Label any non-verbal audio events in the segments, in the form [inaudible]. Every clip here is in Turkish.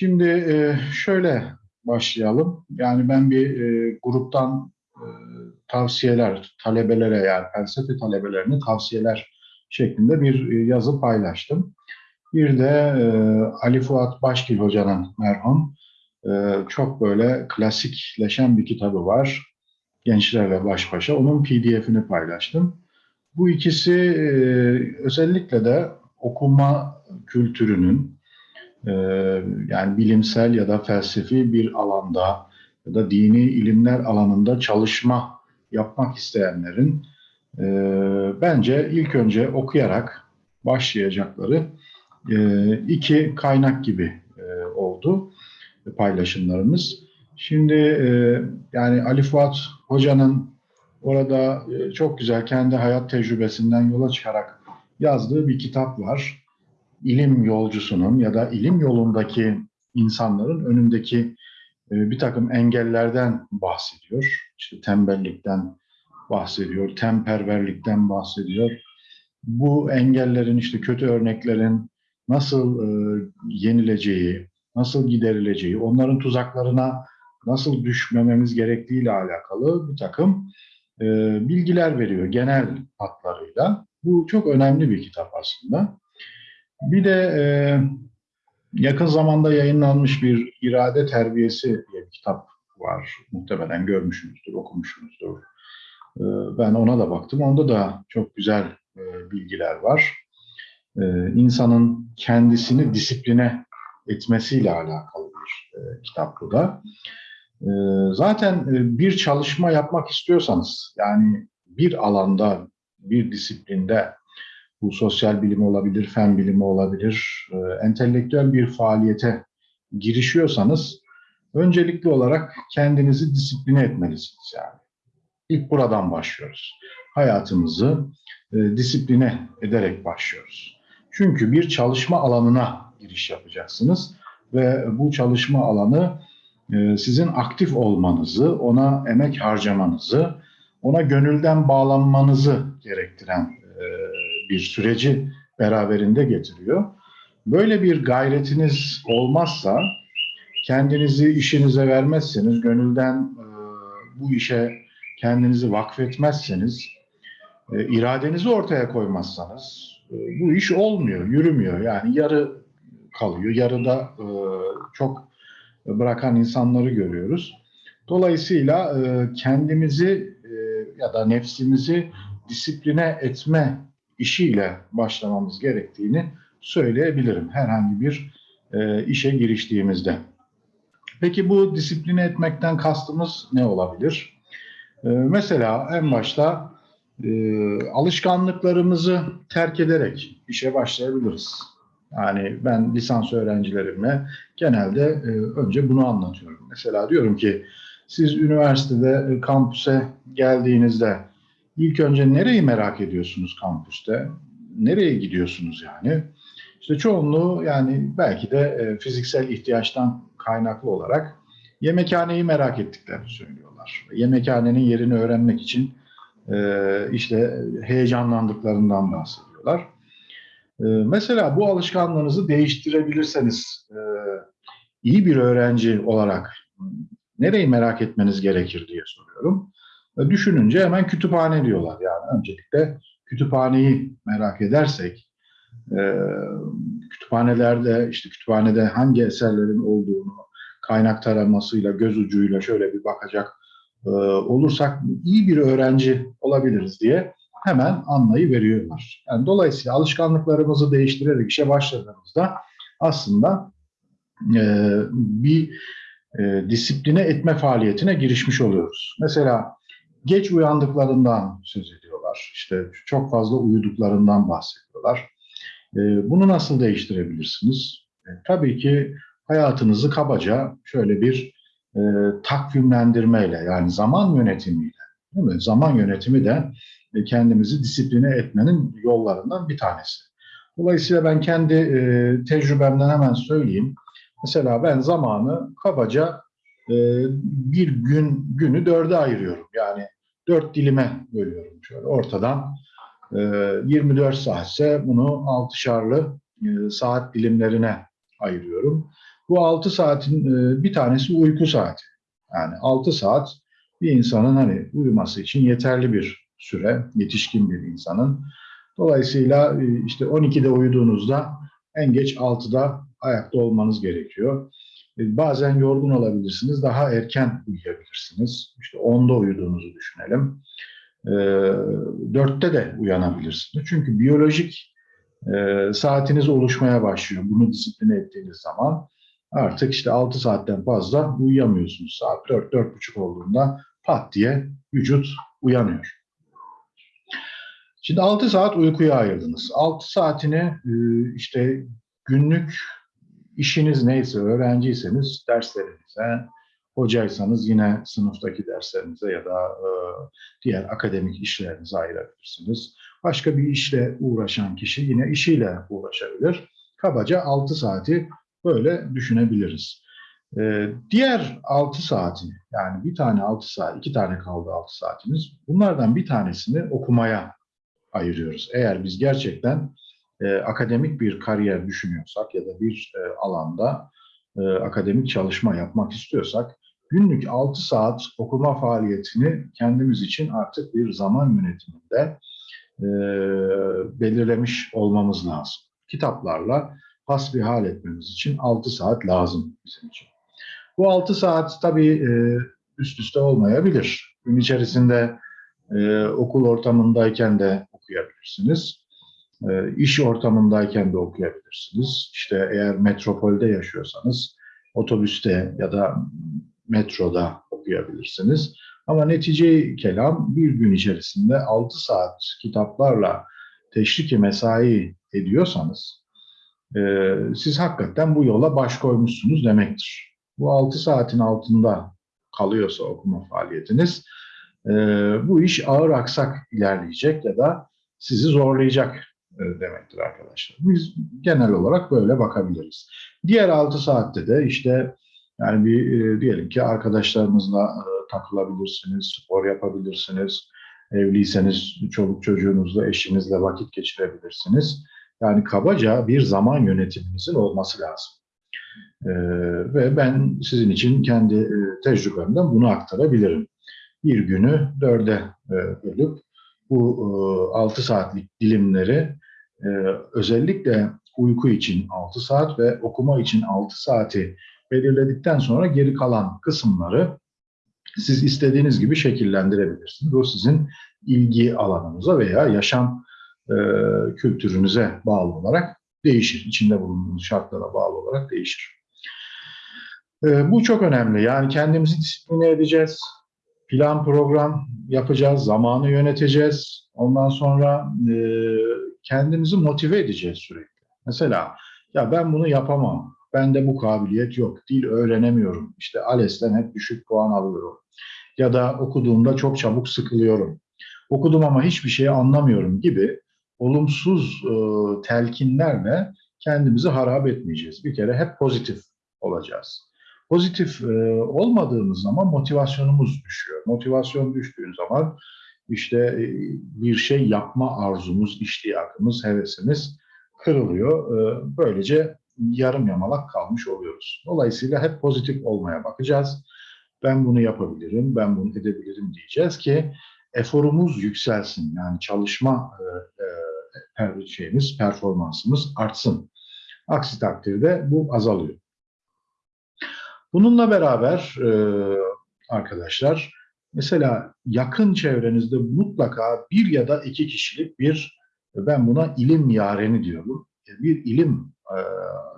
Şimdi e, şöyle başlayalım. Yani ben bir e, gruptan e, tavsiyeler, talebelere yani felsefe talebelerine tavsiyeler şeklinde bir e, yazı paylaştım. Bir de Ali Fuat Başgil Hoca'nın merhum çok böyle klasikleşen bir kitabı var. Gençlerle baş başa. Onun pdf'ini paylaştım. Bu ikisi özellikle de okuma kültürünün e, yani bilimsel ya da felsefi bir alanda ya da dini ilimler alanında çalışma yapmak isteyenlerin e, bence ilk önce okuyarak başlayacakları e, iki kaynak gibi e, oldu paylaşımlarımız. Şimdi yani Ali Fuat Hoca'nın orada çok güzel kendi hayat tecrübesinden yola çıkarak yazdığı bir kitap var. İlim yolcusunun ya da ilim yolundaki insanların önündeki e, bir takım engellerden bahsediyor. İşte tembellikten bahsediyor, temperverlikten bahsediyor. Bu engellerin işte kötü örneklerin nasıl e, yenileceği, nasıl giderileceği, onların tuzaklarına nasıl düşmememiz gerektiği ile alakalı bir takım e, bilgiler veriyor genel hatlarıyla. Bu çok önemli bir kitap aslında. Bir de e, yakın zamanda yayınlanmış bir irade terbiyesi diye bir kitap var. Muhtemelen görmüşsünüzdür, okumuşsunuzdur. E, ben ona da baktım. Onda da çok güzel e, bilgiler var. E, insanın kendisini disipline etmesiyle alakalı bir e, kitap bu da. E, zaten e, bir çalışma yapmak istiyorsanız, yani bir alanda, bir disiplinde, bu sosyal bilimi olabilir, fen bilimi olabilir, e, entelektüel bir faaliyete girişiyorsanız, öncelikli olarak kendinizi disipline etmelisiniz yani. İlk buradan başlıyoruz. Hayatımızı e, disipline ederek başlıyoruz. Çünkü bir çalışma alanına giriş yapacaksınız ve bu çalışma alanı e, sizin aktif olmanızı, ona emek harcamanızı, ona gönülden bağlanmanızı gerektiren bir süreci beraberinde getiriyor. Böyle bir gayretiniz olmazsa, kendinizi işinize vermezseniz, gönülden e, bu işe kendinizi vakfetmezseniz, iradenizi ortaya koymazsanız bu iş olmuyor, yürümüyor. Yani yarı kalıyor. Yarıda e, çok bırakan insanları görüyoruz. Dolayısıyla e, kendimizi e, ya da nefsimizi disipline etme işiyle başlamamız gerektiğini söyleyebilirim herhangi bir e, işe giriştiğimizde. Peki bu disipline etmekten kastımız ne olabilir? E, mesela en başta e, alışkanlıklarımızı terk ederek işe başlayabiliriz. Yani ben lisans öğrencilerime genelde e, önce bunu anlatıyorum. Mesela diyorum ki siz üniversitede e, kampüse geldiğinizde ilk önce nereyi merak ediyorsunuz kampüste? Nereye gidiyorsunuz yani? İşte çoğunluğu yani belki de e, fiziksel ihtiyaçtan kaynaklı olarak yemekhaneyi merak ettiklerini söylüyorlar. Yemekhanenin yerini öğrenmek için e, işte heyecanlandıklarından bahsediyorlar. Ee, mesela bu alışkanlığınızı değiştirebilirseniz e, iyi bir öğrenci olarak nereyi merak etmeniz gerekir diye soruyorum. Düşününce hemen kütüphane diyorlar. Yani öncelikle kütüphaneyi merak edersek, e, kütüphanelerde işte kütüphanede hangi eserlerin olduğunu kaynak taramasıyla, göz ucuyla şöyle bir bakacak e, olursak iyi bir öğrenci olabiliriz diye hemen anlayı veriyorlar. Yani dolayısıyla alışkanlıklarımızı değiştirerek işe başladığımızda aslında e, bir disipline etme faaliyetine girişmiş oluyoruz. Mesela geç uyandıklarından söz ediyorlar. İşte çok fazla uyuduklarından bahsediyorlar. E, bunu nasıl değiştirebilirsiniz? E, tabii ki hayatınızı kabaca şöyle bir e, takvimlendirmeyle yani zaman yönetimiyle değil mi? Zaman yönetimi de kendimizi disipline etmenin yollarından bir tanesi. Dolayısıyla ben kendi e, tecrübemden hemen söyleyeyim. Mesela ben zamanı kabaca e, bir gün günü dörde ayırıyorum. Yani dört dilime bölüyorum şöyle ortadan. E, 24 saatse bunu altışarlı e, saat dilimlerine ayırıyorum. Bu 6 saatin e, bir tanesi uyku saati. Yani 6 saat bir insanın hani uyuması için yeterli bir süre, yetişkin bir insanın. Dolayısıyla e, işte 12'de uyuduğunuzda en geç 6'da ayakta olmanız gerekiyor. E, Bazen yorgun olabilirsiniz, daha erken uyuyabilirsiniz. İşte 10'da uyuduğunuzu düşünelim. E, 4'te de uyanabilirsiniz. Çünkü biyolojik e, saatiniz oluşmaya başlıyor. Bunu disipline ettiğiniz zaman artık işte 6 saatten fazla uyuyamıyorsunuz. Saat 4-4.30 olduğunda pat diye vücut uyanıyor. Şimdi 6 saat uykuya ayırdınız. 6 saatini işte günlük işiniz neyse, öğrenciyseniz derslerinize, hocaysanız yine sınıftaki derslerinize ya da e, diğer akademik işlerinize ayırabilirsiniz. Başka bir işle uğraşan kişi yine işiyle uğraşabilir. Kabaca 6 saati böyle düşünebiliriz. E, diğer 6 saati yani bir tane 6 saat, iki tane kaldı 6 saatimiz. Bunlardan bir tanesini okumaya ayırıyoruz. Eğer biz gerçekten e, akademik bir kariyer düşünüyorsak ya da bir e, alanda e, akademik çalışma yapmak istiyorsak günlük 6 saat okuma faaliyetini kendimiz için artık bir zaman yönetiminde belirlemiş olmamız lazım. Kitaplarla hasbihal etmemiz için 6 saat lazım bizim için. Bu 6 saat tabii üst üste olmayabilir. Gün içerisinde okul ortamındayken de okuyabilirsiniz. E, iş ortamındayken de okuyabilirsiniz. İşte eğer metropolde yaşıyorsanız otobüste ya da metroda okuyabilirsiniz. Ama netice kelam bir gün içerisinde 6 saat kitaplarla teşriki mesai ediyorsanız e, siz hakikaten bu yola baş koymuşsunuz demektir. Bu 6 saatin altında kalıyorsa okuma faaliyetiniz e, bu iş ağır aksak ilerleyecek ya da sizi zorlayacak demektir arkadaşlar. Biz genel olarak böyle bakabiliriz. Diğer 6 saatte de işte yani bir e, diyelim ki arkadaşlarınızla e, takılabilirsiniz, spor yapabilirsiniz. Evliyseniz çoluk çocuğunuzla, eşinizle vakit geçirebilirsiniz. Yani kabaca bir zaman yönetiminizin olması lazım. E, ve ben sizin için kendi e, tecrübemden bunu aktarabilirim. Bir günü dörde e, bölüp bu e, 6 saatlik dilimleri e, özellikle uyku için 6 saat ve okuma için 6 saati belirledikten sonra geri kalan kısımları siz istediğiniz gibi şekillendirebilirsiniz. O sizin ilgi alanınıza veya yaşam e, kültürünüze bağlı olarak değişir. İçinde bulunduğunuz şartlara bağlı olarak değişir. E, bu çok önemli. Yani kendimizi disipline edeceğiz. Plan program yapacağız. Zamanı yöneteceğiz. Ondan sonra e, kendimizi motive edeceğiz sürekli. Mesela ya ben bunu yapamam. Bende bu kabiliyet yok. Dil öğrenemiyorum. İşte ALES'ten hep düşük puan alıyorum. Ya da okuduğumda çok çabuk sıkılıyorum. Okudum ama hiçbir şey anlamıyorum gibi olumsuz e, telkinlerle kendimizi harap etmeyeceğiz. Bir kere hep pozitif olacağız. Pozitif e, olmadığımız zaman motivasyonumuz düşüyor. Motivasyon düştüğü zaman işte e, bir şey yapma arzumuz, iştiyakımız, hevesimiz kırılıyor. E, böylece yarım yamalak kalmış oluyoruz. Dolayısıyla hep pozitif olmaya bakacağız. Ben bunu yapabilirim, ben bunu edebilirim diyeceğiz ki eforumuz yükselsin. Yani çalışma e, şeyimiz, performansımız artsın. Aksi takdirde bu azalıyor. Bununla beraber arkadaşlar mesela yakın çevrenizde mutlaka bir ya da iki kişilik bir ben buna ilim yareni diyorum. Bir ilim e,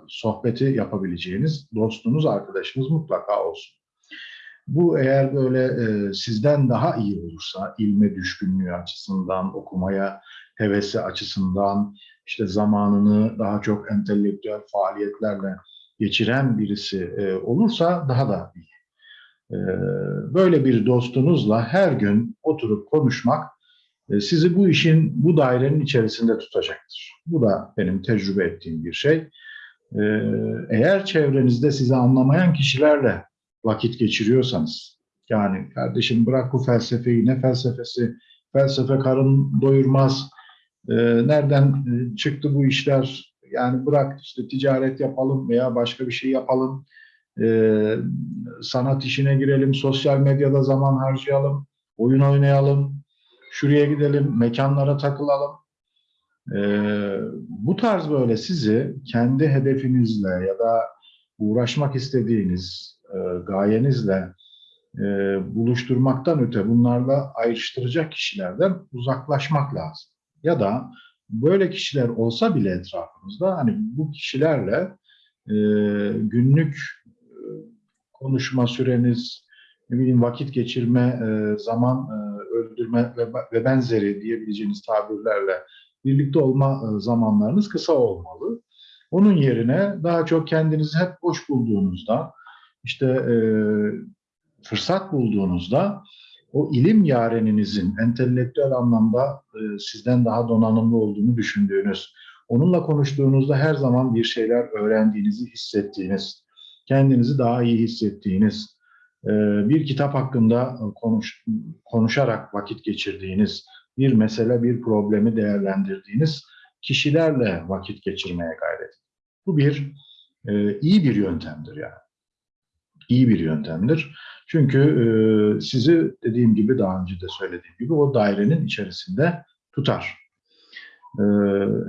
sohbeti yapabileceğiniz dostunuz, arkadaşınız mutlaka olsun. Bu eğer böyle e, sizden daha iyi olursa, ilme düşkünlüğü açısından, okumaya hevesi açısından, işte zamanını daha çok entelektüel faaliyetlerle geçiren birisi e, olursa daha da iyi. E, böyle bir dostunuzla her gün oturup konuşmak e, sizi bu işin, bu dairenin içerisinde tutacaktır. Bu da benim tecrübe ettiğim bir şey. E, eğer çevrenizde sizi anlamayan kişilerle vakit geçiriyorsanız, yani kardeşim bırak bu felsefeyi, ne felsefesi, felsefe karın doyurmaz, e, nereden çıktı bu işler, yani bırak işte ticaret yapalım veya başka bir şey yapalım, e, sanat işine girelim, sosyal medyada zaman harcayalım, oyun oynayalım, şuraya gidelim, mekanlara takılalım. E, bu tarz böyle sizi kendi hedefinizle ya da uğraşmak istediğiniz e, gayenizle e, buluşturmaktan öte bunlarla ayrıştıracak kişilerden uzaklaşmak lazım. Ya da böyle kişiler olsa bile etrafımızda hani bu kişilerle e, günlük konuşma süreniz, ne bileyim vakit geçirme, e, zaman e, öldürme ve, benzeri diyebileceğiniz tabirlerle birlikte olma e, zamanlarınız kısa olmalı. Onun yerine daha çok kendinizi hep boş bulduğunuzda, işte fırsat bulduğunuzda o ilim yareninizin entelektüel anlamda sizden daha donanımlı olduğunu düşündüğünüz, onunla konuştuğunuzda her zaman bir şeyler öğrendiğinizi hissettiğiniz, kendinizi daha iyi hissettiğiniz, e, bir kitap hakkında konuş, konuşarak vakit geçirdiğiniz, bir mesele, bir problemi değerlendirdiğiniz kişilerle vakit geçirmeye gayret. Bu bir e, iyi bir yöntemdir yani. İyi bir yöntemdir. Çünkü e, sizi dediğim gibi daha önce de söylediğim gibi o dairenin içerisinde tutar.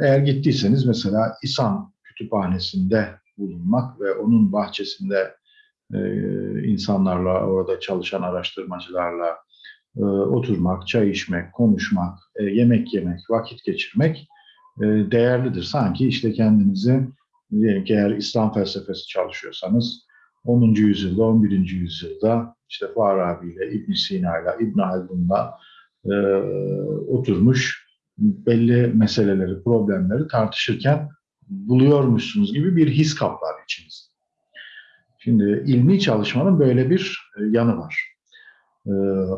Eğer gittiyseniz mesela İSAN kütüphanesinde bulunmak ve onun bahçesinde e, insanlarla, orada çalışan araştırmacılarla e, oturmak, çay içmek, konuşmak, e, yemek yemek, vakit geçirmek e, değerlidir. Sanki işte kendinizi diyelim ki eğer İslam felsefesi çalışıyorsanız 10. yüzyılda, 11. yüzyılda işte Farabi ile, İbn Sina ile, İbn Haldun'la e, oturmuş belli meseleleri, problemleri tartışırken buluyormuşsunuz gibi bir his kaplar içiniz. Şimdi ilmi çalışmanın böyle bir e, yanı var. E,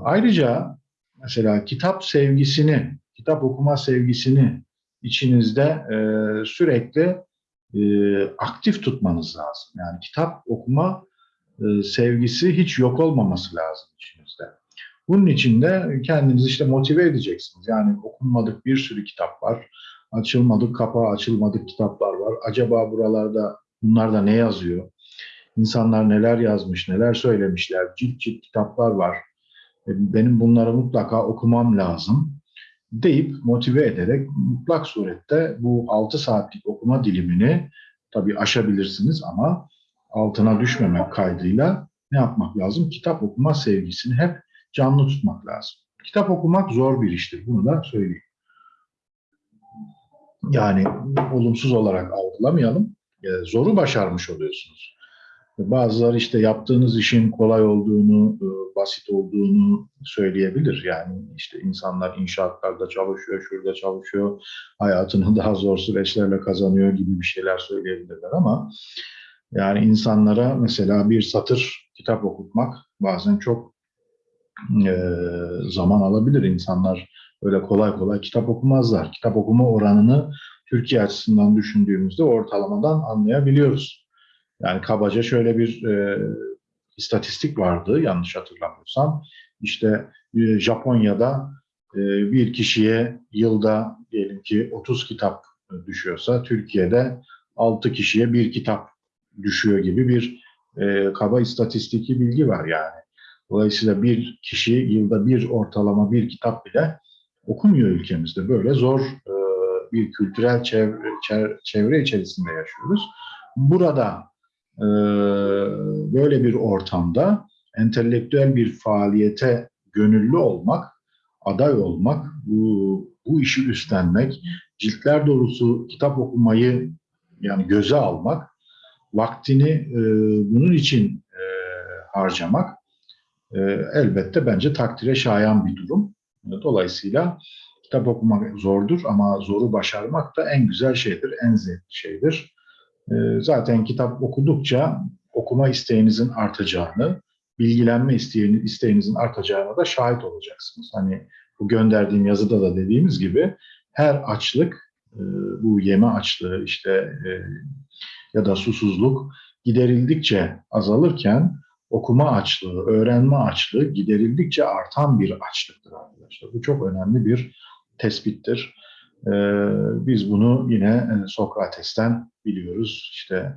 ayrıca mesela kitap sevgisini, kitap okuma sevgisini içinizde e, sürekli e, aktif tutmanız lazım. Yani kitap okuma e, sevgisi hiç yok olmaması lazım içinizde. Bunun için de kendinizi işte motive edeceksiniz. Yani okunmadık bir sürü kitap var. Açılmadık kapağı açılmadık kitaplar var. Acaba buralarda bunlarda ne yazıyor? İnsanlar neler yazmış, neler söylemişler? Cilt cilt kitaplar var. E, benim bunları mutlaka okumam lazım deyip motive ederek mutlak surette bu 6 saatlik okuma dilimini tabii aşabilirsiniz ama altına düşmemek kaydıyla ne yapmak lazım? Kitap okuma sevgisini hep canlı tutmak lazım. Kitap okumak zor bir iştir. Bunu da söyleyeyim. Yani olumsuz olarak algılamayalım. Zoru başarmış oluyorsunuz. Bazıları işte yaptığınız işin kolay olduğunu, e, basit olduğunu söyleyebilir. Yani işte insanlar inşaatlarda çalışıyor, şurada çalışıyor, hayatını daha zor süreçlerle kazanıyor gibi bir şeyler söyleyebilirler ama yani insanlara mesela bir satır kitap okutmak bazen çok e, zaman alabilir. İnsanlar öyle kolay kolay kitap okumazlar. Kitap okuma oranını Türkiye açısından düşündüğümüzde ortalamadan anlayabiliyoruz. Yani kabaca şöyle bir e, istatistik vardı yanlış hatırlamıyorsam. İşte e, Japonya'da e, bir kişiye yılda diyelim ki 30 kitap düşüyorsa Türkiye'de 6 kişiye bir kitap düşüyor gibi bir e, kaba istatistiki bilgi var yani. Dolayısıyla bir kişi yılda bir ortalama bir kitap bile okumuyor ülkemizde. Böyle zor e, bir kültürel çevre, çevre içerisinde yaşıyoruz. Burada ee, böyle bir ortamda entelektüel bir faaliyete gönüllü olmak, aday olmak, bu, bu işi üstlenmek, ciltler doğrusu kitap okumayı yani göze almak, vaktini e, bunun için e, harcamak e, elbette bence takdire şayan bir durum. Dolayısıyla kitap okumak zordur ama zoru başarmak da en güzel şeydir, en zevkli şeydir. Ee, zaten kitap okudukça okuma isteğinizin artacağını, bilgilenme isteğinizin artacağına da şahit olacaksınız. Hani bu gönderdiğim yazıda da dediğimiz gibi her açlık, e, bu yeme açlığı işte e, ya da susuzluk giderildikçe azalırken okuma açlığı, öğrenme açlığı giderildikçe artan bir açlıktır arkadaşlar. Bu çok önemli bir tespittir. E, biz bunu yine e, Sokrates'ten biliyoruz. İşte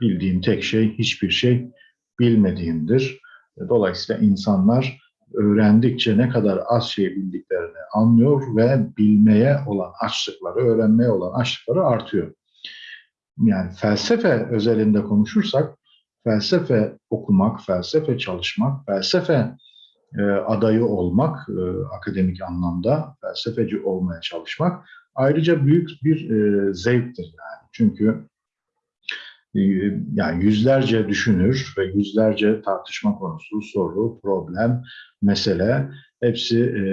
bildiğim tek şey hiçbir şey bilmediğimdir. Dolayısıyla insanlar öğrendikçe ne kadar az şey bildiklerini anlıyor ve bilmeye olan açlıkları, öğrenmeye olan açlıkları artıyor. Yani felsefe özelinde konuşursak, felsefe okumak, felsefe çalışmak, felsefe e, adayı olmak, e, akademik anlamda felsefeci olmaya çalışmak ayrıca büyük bir e, zevktir yani. Çünkü e, yani yüzlerce düşünür ve yüzlerce tartışma konusu, soru, problem, mesele hepsi e,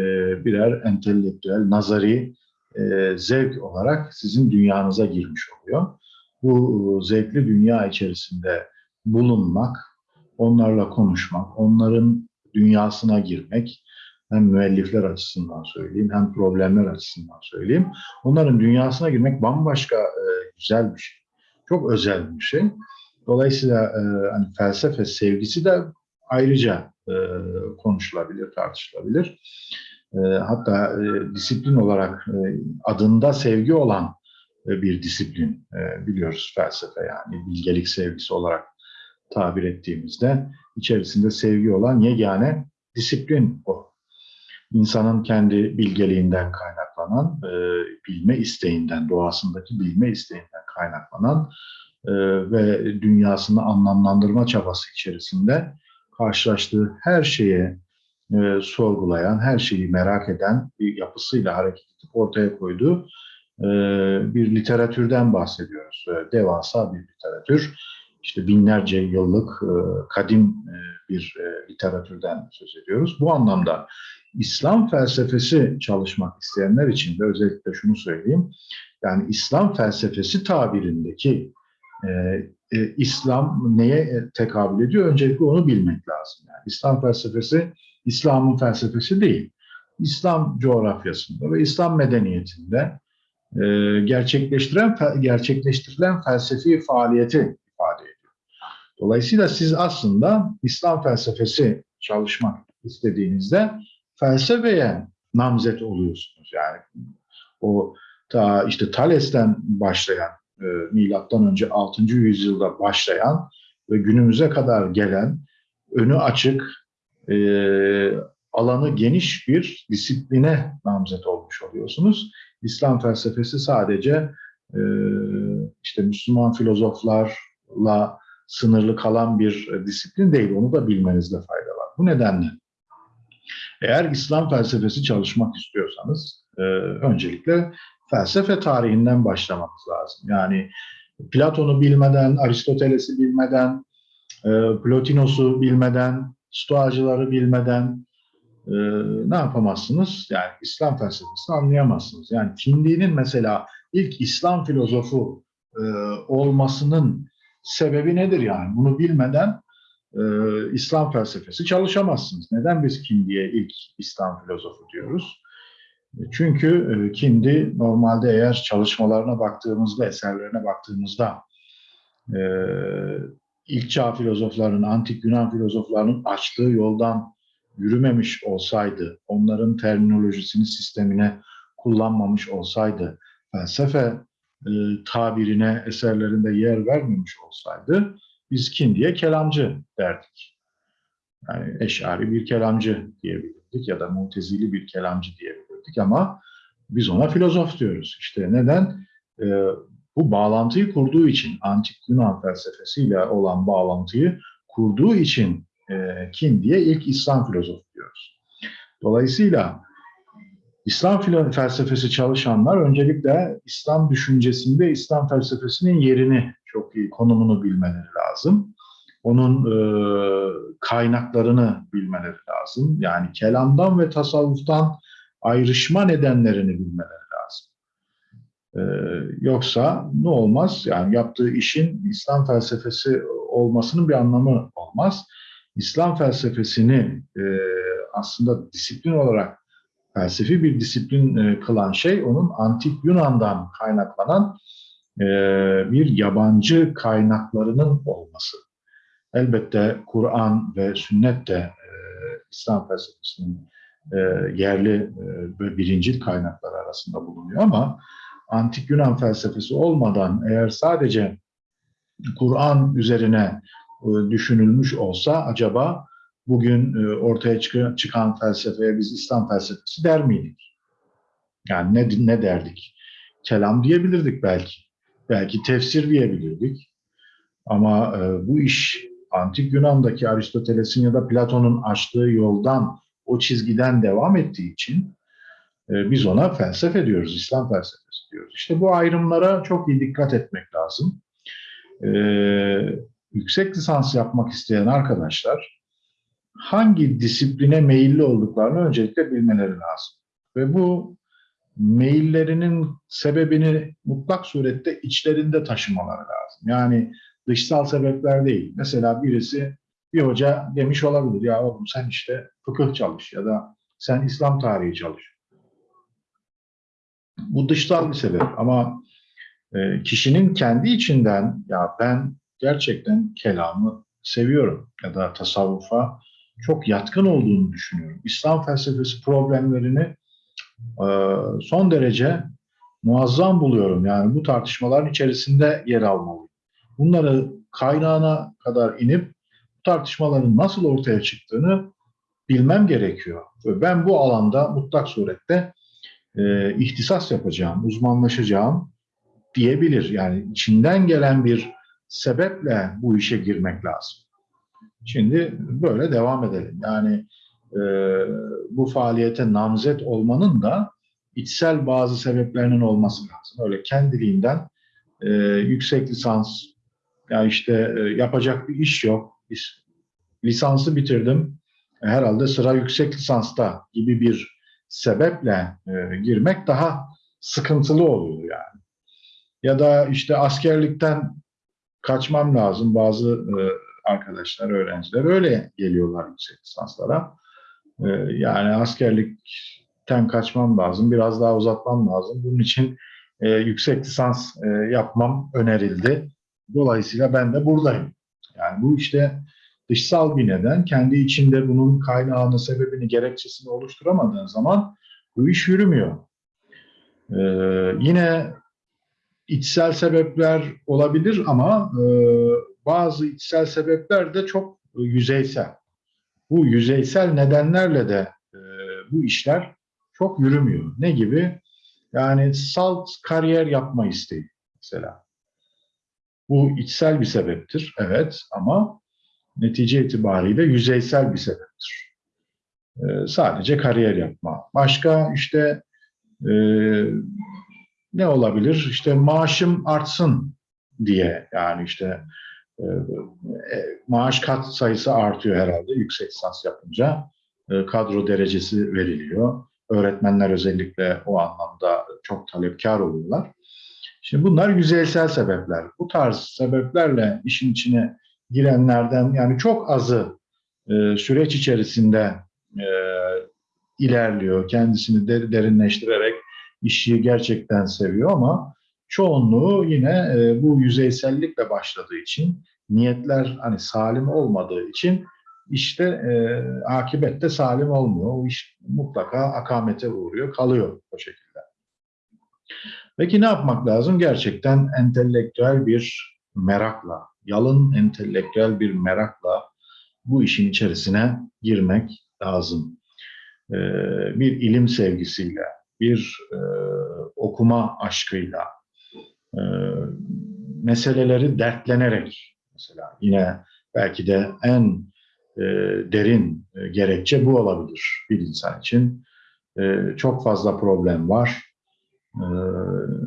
birer entelektüel, nazari e, zevk olarak sizin dünyanıza girmiş oluyor. Bu zevkli dünya içerisinde bulunmak, onlarla konuşmak, onların dünyasına girmek, hem müellifler açısından söyleyeyim, hem problemler açısından söyleyeyim. Onların dünyasına girmek bambaşka e, güzel bir şey. Çok özel bir şey. Dolayısıyla e, hani felsefe sevgisi de ayrıca e, konuşulabilir, tartışılabilir. E, hatta e, disiplin olarak e, adında sevgi olan e, bir disiplin e, biliyoruz felsefe yani bilgelik sevgisi olarak tabir ettiğimizde içerisinde sevgi olan yegane disiplin o. İnsanın kendi bilgeliğinden kaynaklanan, e, bilme isteğinden, doğasındaki bilme isteğinden kaynaklanan e, ve dünyasını anlamlandırma çabası içerisinde karşılaştığı her şeye e, sorgulayan, her şeyi merak eden bir yapısıyla hareket edip ortaya koyduğu e, bir literatürden bahsediyoruz. E, devasa bir literatür. İşte binlerce yıllık e, kadim e, bir e, literatürden söz ediyoruz. Bu anlamda İslam felsefesi çalışmak isteyenler için de özellikle şunu söyleyeyim. Yani İslam felsefesi tabirindeki e, e, İslam neye tekabül ediyor? Öncelikle onu bilmek lazım. Yani İslam felsefesi İslam'ın felsefesi değil. İslam coğrafyasında ve İslam medeniyetinde e, gerçekleştiren gerçekleştirilen felsefi faaliyeti. Dolayısıyla siz aslında İslam felsefesi çalışmak istediğinizde felsefeye namzet oluyorsunuz. Yani o ta işte Thales'ten başlayan e, milattan önce 6. yüzyılda başlayan ve günümüze kadar gelen önü açık, e, alanı geniş bir disipline namzet olmuş oluyorsunuz. İslam felsefesi sadece e, işte Müslüman filozoflarla sınırlı kalan bir disiplin değil. Onu da bilmenizde fayda var. Bu nedenle eğer İslam felsefesi çalışmak istiyorsanız e, öncelikle felsefe tarihinden başlamanız lazım. Yani Platon'u bilmeden, Aristoteles'i bilmeden, e, Plotinos'u bilmeden, Stoacıları bilmeden e, ne yapamazsınız? Yani İslam felsefesini anlayamazsınız. Yani Kindi'nin mesela ilk İslam filozofu e, olmasının sebebi nedir yani? Bunu bilmeden e, İslam felsefesi çalışamazsınız. Neden biz Kindi'ye ilk İslam filozofu diyoruz? Çünkü e, Kindi normalde eğer çalışmalarına baktığımızda, eserlerine baktığımızda e, ilk çağ filozoflarının, antik Yunan filozoflarının açtığı yoldan yürümemiş olsaydı, onların terminolojisini sistemine kullanmamış olsaydı, felsefe e, tabirine eserlerinde yer vermemiş olsaydı, biz Kindi'ye kelamcı derdik. Yani eşari bir kelamcı diyebilirdik ya da mutezili bir kelamcı diyebilirdik ama biz ona filozof diyoruz. İşte neden? E, bu bağlantıyı kurduğu için, antik Yunan felsefesiyle olan bağlantıyı kurduğu için e, kim diye ilk İslam filozofu diyoruz. Dolayısıyla İslam felsefesi çalışanlar öncelikle İslam düşüncesinde İslam felsefesinin yerini çok iyi, konumunu bilmeleri lazım. Onun e, kaynaklarını bilmeleri lazım. Yani kelamdan ve tasavvuftan ayrışma nedenlerini bilmeleri lazım. Ee, yoksa ne olmaz? Yani yaptığı işin İslam felsefesi olmasının bir anlamı olmaz. İslam felsefesini e, aslında disiplin olarak felsefi bir disiplin e, kılan şey onun antik Yunan'dan kaynaklanan e, bir yabancı kaynaklarının olması. Elbette Kur'an ve sünnet de e, İslam felsefesinin e, yerli e, ve birincil kaynaklar arasında bulunuyor ama antik Yunan felsefesi olmadan eğer sadece Kur'an üzerine e, düşünülmüş olsa acaba bugün e, ortaya çıkan, felsefeye biz İslam felsefesi der miydik? Yani ne, ne derdik? Kelam diyebilirdik belki. Belki tefsir diyebilirdik. Ama e, bu iş antik Yunan'daki Aristoteles'in ya da Platon'un açtığı yoldan, o çizgiden devam ettiği için e, biz ona felsefe diyoruz, İslam felsefesi diyoruz. İşte bu ayrımlara çok iyi dikkat etmek lazım. E, yüksek lisans yapmak isteyen arkadaşlar hangi disipline meyilli olduklarını öncelikle bilmeleri lazım. Ve bu meyillerinin sebebini mutlak surette içlerinde taşımaları lazım. Yani dışsal sebepler değil. Mesela birisi bir hoca demiş olabilir ya oğlum sen işte fıkıh çalış ya da sen İslam tarihi çalış. Bu dışsal bir sebep ama e, kişinin kendi içinden ya ben gerçekten kelamı seviyorum ya da tasavvufa çok yatkın olduğunu düşünüyorum. İslam felsefesi problemlerini e, son derece muazzam buluyorum. Yani bu tartışmaların içerisinde yer almalıyım. Bunları kaynağına kadar inip bu tartışmaların nasıl ortaya çıktığını bilmem gerekiyor. Ve ben bu alanda mutlak surette e, ihtisas yapacağım, uzmanlaşacağım diyebilir. Yani içinden gelen bir sebeple bu işe girmek lazım. Şimdi böyle devam edelim. Yani e, bu faaliyete namzet olmanın da içsel bazı sebeplerinin olması lazım. Öyle kendiliğinden e, yüksek lisans, ya işte e, yapacak bir iş yok. Lisansı bitirdim. Herhalde sıra yüksek lisansta gibi bir sebeple e, girmek daha sıkıntılı oluyor yani. Ya da işte askerlikten kaçmam lazım bazı e, arkadaşlar, öğrenciler öyle geliyorlar yüksek lisanslara. E, yani askerlikten kaçmam lazım, biraz daha uzatmam lazım. Bunun için e, yüksek lisans e, yapmam önerildi. Dolayısıyla ben de buradayım. Yani bu işte dışsal bir neden. Kendi içinde bunun kaynağını, sebebini, gerekçesini oluşturamadığın zaman bu iş yürümüyor. Ee, yine içsel sebepler olabilir ama e, bazı içsel sebepler de çok yüzeysel. Bu yüzeysel nedenlerle de e, bu işler çok yürümüyor. Ne gibi? Yani salt kariyer yapma isteği mesela. Bu içsel bir sebeptir, evet ama netice itibariyle yüzeysel bir sebeptir. Ee, sadece kariyer yapma. Başka işte e, ne olabilir? İşte maaşım artsın diye yani işte e, e, maaş kat sayısı artıyor herhalde yüksek lisans yapınca. E, kadro derecesi veriliyor. Öğretmenler özellikle o anlamda çok talepkar oluyorlar. Şimdi bunlar yüzeysel sebepler. Bu tarz sebeplerle işin içine girenlerden yani çok azı e, süreç içerisinde e, ilerliyor. Kendisini der, derinleştirerek işi gerçekten seviyor ama çoğunluğu yine e, bu yüzeysellikle başladığı için niyetler hani salim olmadığı için işte e, akibette salim olmuyor. O iş mutlaka akamete uğruyor, kalıyor o şekilde. Peki ne yapmak lazım? Gerçekten entelektüel bir merakla, yalın entelektüel bir merakla bu işin içerisine girmek lazım. Ee, bir ilim sevgisiyle, bir e, okuma aşkıyla, e, meseleleri dertlenerek mesela yine belki de en e, derin e, gerekçe bu olabilir bir insan için. E, çok fazla problem var ee,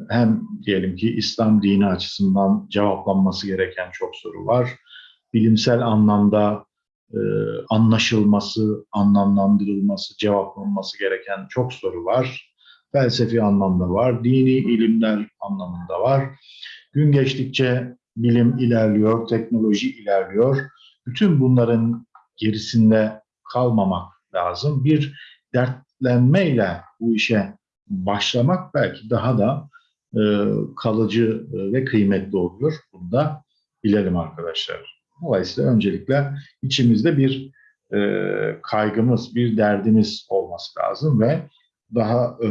hem diyelim ki İslam dini açısından cevaplanması gereken çok soru var. Bilimsel anlamda e, anlaşılması, anlamlandırılması, cevaplanması gereken çok soru var. Felsefi anlamda var, dini ilimler anlamında var. Gün geçtikçe bilim ilerliyor, teknoloji ilerliyor. Bütün bunların gerisinde kalmamak lazım. Bir dertlenmeyle bu işe başlamak belki daha da e, kalıcı e, ve kıymetli oluyor. Bunu da bilelim arkadaşlar. Dolayısıyla öncelikle içimizde bir e, kaygımız, bir derdimiz olması lazım ve daha e,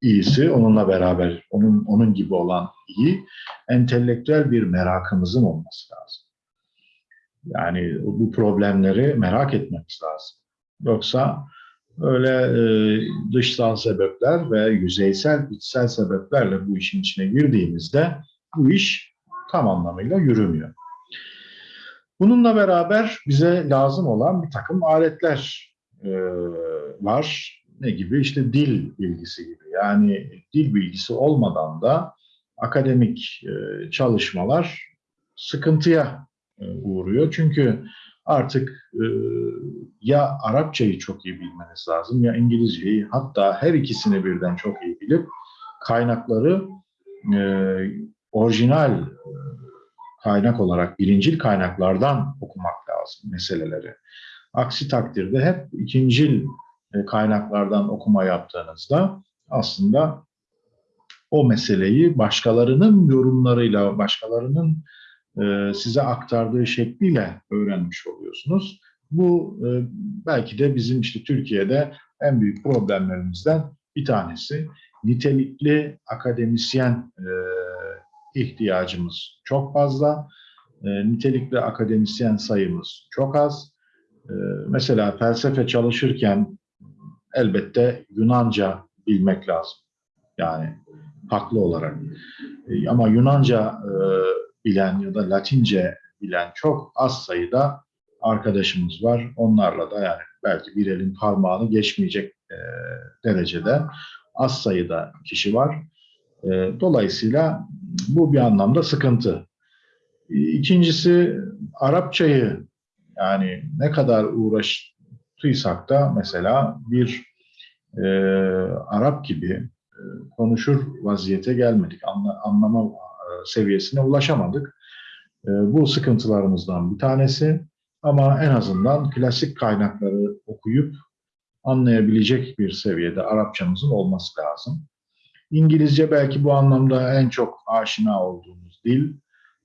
iyisi onunla beraber, onun onun gibi olan iyi, entelektüel bir merakımızın olması lazım. Yani bu problemleri merak etmemiz lazım. Yoksa öyle e, dışsal sebepler ve yüzeysel, içsel sebeplerle bu işin içine girdiğimizde bu iş tam anlamıyla yürümüyor. Bununla beraber bize lazım olan bir takım aletler e, var. Ne gibi? İşte dil bilgisi gibi. Yani dil bilgisi olmadan da akademik e, çalışmalar sıkıntıya e, uğruyor. Çünkü artık e, ya Arapçayı çok iyi bilmeniz lazım ya İngilizceyi hatta her ikisini birden çok iyi bilip kaynakları orijinal kaynak olarak birincil kaynaklardan okumak lazım meseleleri. Aksi takdirde hep ikincil kaynaklardan okuma yaptığınızda aslında o meseleyi başkalarının yorumlarıyla, başkalarının e, size aktardığı şekliyle öğrenmiş oluyorsunuz. Bu e, belki de bizim işte Türkiye'de en büyük problemlerimizden bir tanesi. Nitelikli akademisyen ihtiyacımız çok fazla. Nitelikli akademisyen sayımız çok az. Mesela felsefe çalışırken elbette Yunanca bilmek lazım. Yani haklı olarak. Ama Yunanca bilen ya da Latince bilen çok az sayıda arkadaşımız var. Onlarla da yani belki bir elin parmağını geçmeyecek e, derecede az sayıda kişi var. E, dolayısıyla bu bir anlamda sıkıntı. İkincisi Arapçayı yani ne kadar uğraştıysak da mesela bir e, Arap gibi e, konuşur vaziyete gelmedik. Anla, anlama seviyesine ulaşamadık. E, bu sıkıntılarımızdan bir tanesi. Ama en azından klasik kaynakları okuyup anlayabilecek bir seviyede Arapçamızın olması lazım. İngilizce belki bu anlamda en çok aşina olduğumuz dil.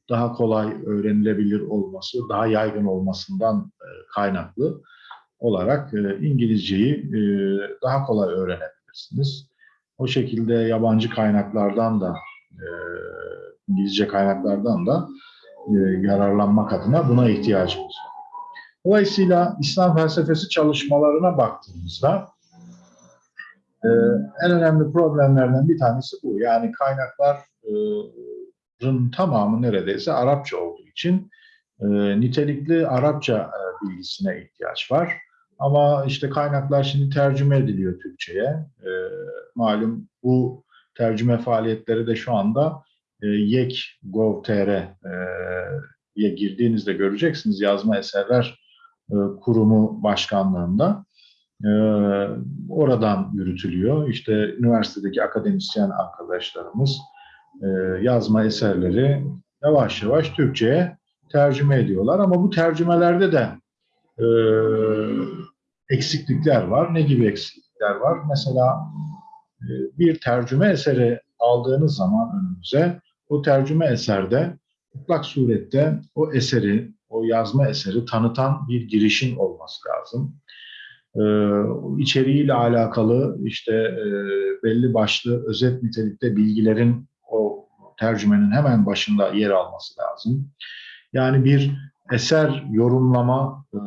Daha kolay öğrenilebilir olması, daha yaygın olmasından e, kaynaklı olarak e, İngilizceyi daha kolay öğrenebilirsiniz. O şekilde yabancı kaynaklardan da İngilizce kaynaklardan da e, yararlanmak adına buna ihtiyacımız var. Dolayısıyla İslam felsefesi çalışmalarına baktığımızda e, en önemli problemlerden bir tanesi bu. Yani kaynakların tamamı neredeyse Arapça olduğu için e, nitelikli Arapça e, bilgisine ihtiyaç var. Ama işte kaynaklar şimdi tercüme ediliyor Türkçe'ye. E, malum bu tercüme faaliyetleri de şu anda e, yek.gov.tr'ye girdiğinizde göreceksiniz yazma eserler e, kurumu başkanlığında. E, oradan yürütülüyor. İşte üniversitedeki akademisyen arkadaşlarımız e, yazma eserleri yavaş yavaş Türkçe'ye tercüme ediyorlar. Ama bu tercümelerde de e, eksiklikler var. Ne gibi eksiklikler var? Mesela e, bir tercüme eseri aldığınız zaman önümüze o tercüme eserde mutlak surette o eseri, o yazma eseri tanıtan bir girişin olması lazım. Ee, içeriğiyle alakalı işte e, belli başlı özet nitelikte bilgilerin o tercümenin hemen başında yer alması lazım. Yani bir eser yorumlama e,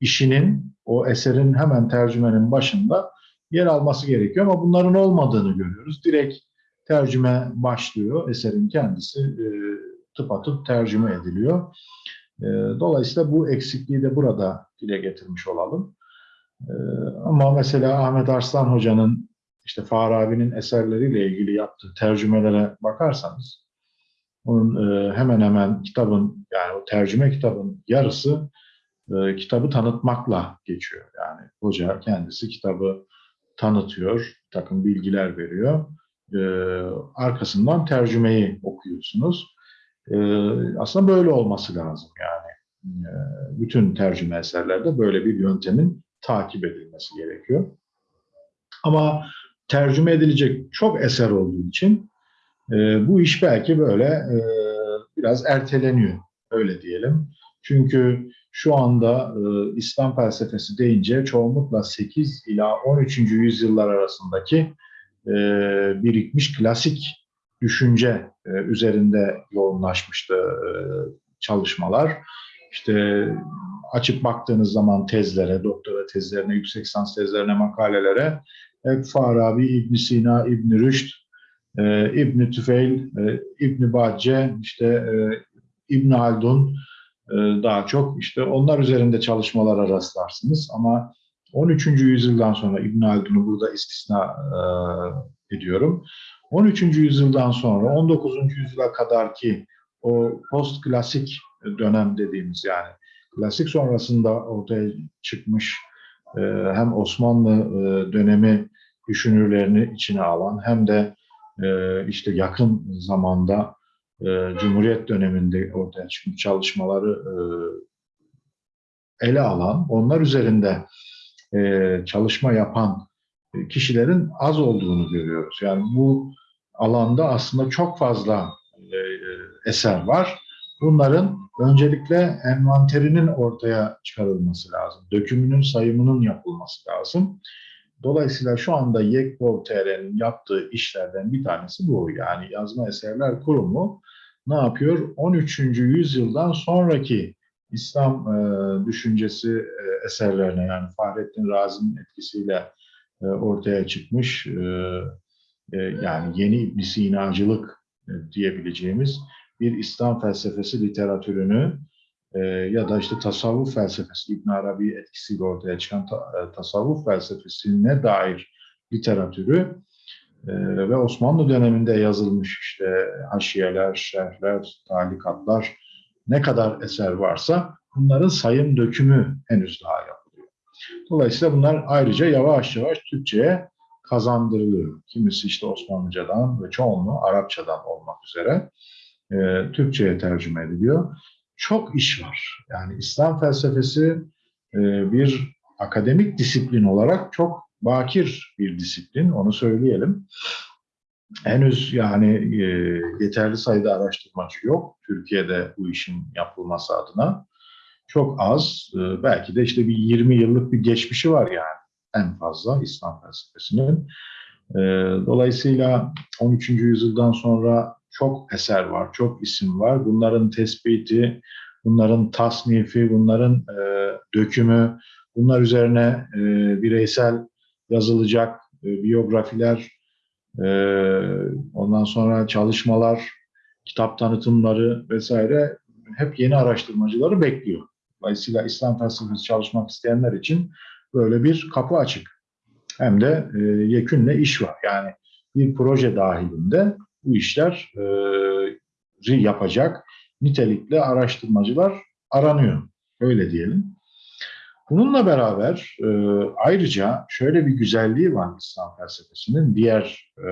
işinin o eserin hemen tercümenin başında yer alması gerekiyor ama bunların olmadığını görüyoruz. Direkt tercüme başlıyor. Eserin kendisi e, tıpatıp tercüme ediliyor. E, dolayısıyla bu eksikliği de burada dile getirmiş olalım. E, ama mesela Ahmet Arslan Hoca'nın işte Farabi'nin eserleriyle ilgili yaptığı tercümelere bakarsanız onun e, hemen hemen kitabın yani o tercüme kitabın yarısı e, kitabı tanıtmakla geçiyor. Yani hoca kendisi kitabı tanıtıyor, takım bilgiler veriyor e, arkasından tercümeyi okuyorsunuz. Aslında böyle olması lazım yani. Bütün tercüme eserlerde böyle bir yöntemin takip edilmesi gerekiyor. Ama tercüme edilecek çok eser olduğu için e, bu iş belki böyle e, biraz erteleniyor, öyle diyelim. Çünkü şu anda e, İslam felsefesi deyince çoğunlukla 8 ila 13. yüzyıllar arasındaki e, birikmiş klasik düşünce e, üzerinde yoğunlaşmıştı e, çalışmalar. İşte açıp baktığınız zaman tezlere, doktora tezlerine, yüksek lisans tezlerine, makalelere hep Farabi, İbn Sina, İbn Rüşd, e, İbn Tüfeil, e, İbn Bacce, işte e, İbn Haldun e, daha çok işte onlar üzerinde çalışmalara rastlarsınız ama 13. yüzyıldan sonra İbn Haldun'u burada istisna e, ediyorum. 13. yüzyıldan sonra 19. yüzyıla kadar ki o post klasik dönem dediğimiz yani klasik sonrasında ortaya çıkmış e, hem Osmanlı e, dönemi düşünürlerini içine alan hem de e, işte yakın zamanda e, Cumhuriyet döneminde ortaya çıkmış çalışmaları e, ele alan, onlar üzerinde e, çalışma yapan kişilerin az olduğunu görüyoruz. Yani bu alanda aslında çok fazla eser var. Bunların öncelikle envanterinin ortaya çıkarılması lazım. Dökümünün sayımının yapılması lazım. Dolayısıyla şu anda Yekpov.tr'nin yaptığı işlerden bir tanesi bu. Yani yazma eserler kurumu ne yapıyor? 13. yüzyıldan sonraki İslam e, düşüncesi e, eserlerine yani Fahrettin Razi'nin etkisiyle e, ortaya çıkmış e, e, yani yeni İbn Sinacılık e, diyebileceğimiz bir İslam felsefesi literatürünü e, ya da işte tasavvuf felsefesi İbn Arabi etkisiyle ortaya çıkan ta, e, tasavvuf felsefesine dair literatürü e, ve Osmanlı döneminde yazılmış işte haşiyeler, şerhler, talikatlar ne kadar eser varsa bunların sayım dökümü henüz daha yapılıyor. Dolayısıyla bunlar ayrıca yavaş yavaş Türkçe'ye kazandırılıyor. Kimisi işte Osmanlıcadan ve çoğunluğu Arapçadan olmak üzere e, Türkçe'ye tercüme ediliyor. Çok iş var. Yani İslam felsefesi e, bir akademik disiplin olarak çok bakir bir disiplin, onu söyleyelim. Henüz yani e, yeterli sayıda araştırmacı yok Türkiye'de bu işin yapılması adına. Çok az, e, belki de işte bir 20 yıllık bir geçmişi var yani en fazla İslam felsefesinin. Dolayısıyla 13. yüzyıldan sonra çok eser var, çok isim var. Bunların tespiti, bunların tasnifi, bunların e, dökümü, bunlar üzerine e, bireysel yazılacak e, biyografiler, e, ondan sonra çalışmalar, kitap tanıtımları vesaire hep yeni araştırmacıları bekliyor. Dolayısıyla İslam felsefesi çalışmak isteyenler için böyle bir kapı açık. Hem de e, yekünle iş var. Yani bir proje dahilinde bu işler e, yapacak nitelikli araştırmacılar aranıyor. Öyle diyelim. Bununla beraber e, ayrıca şöyle bir güzelliği var İslam felsefesinin diğer e,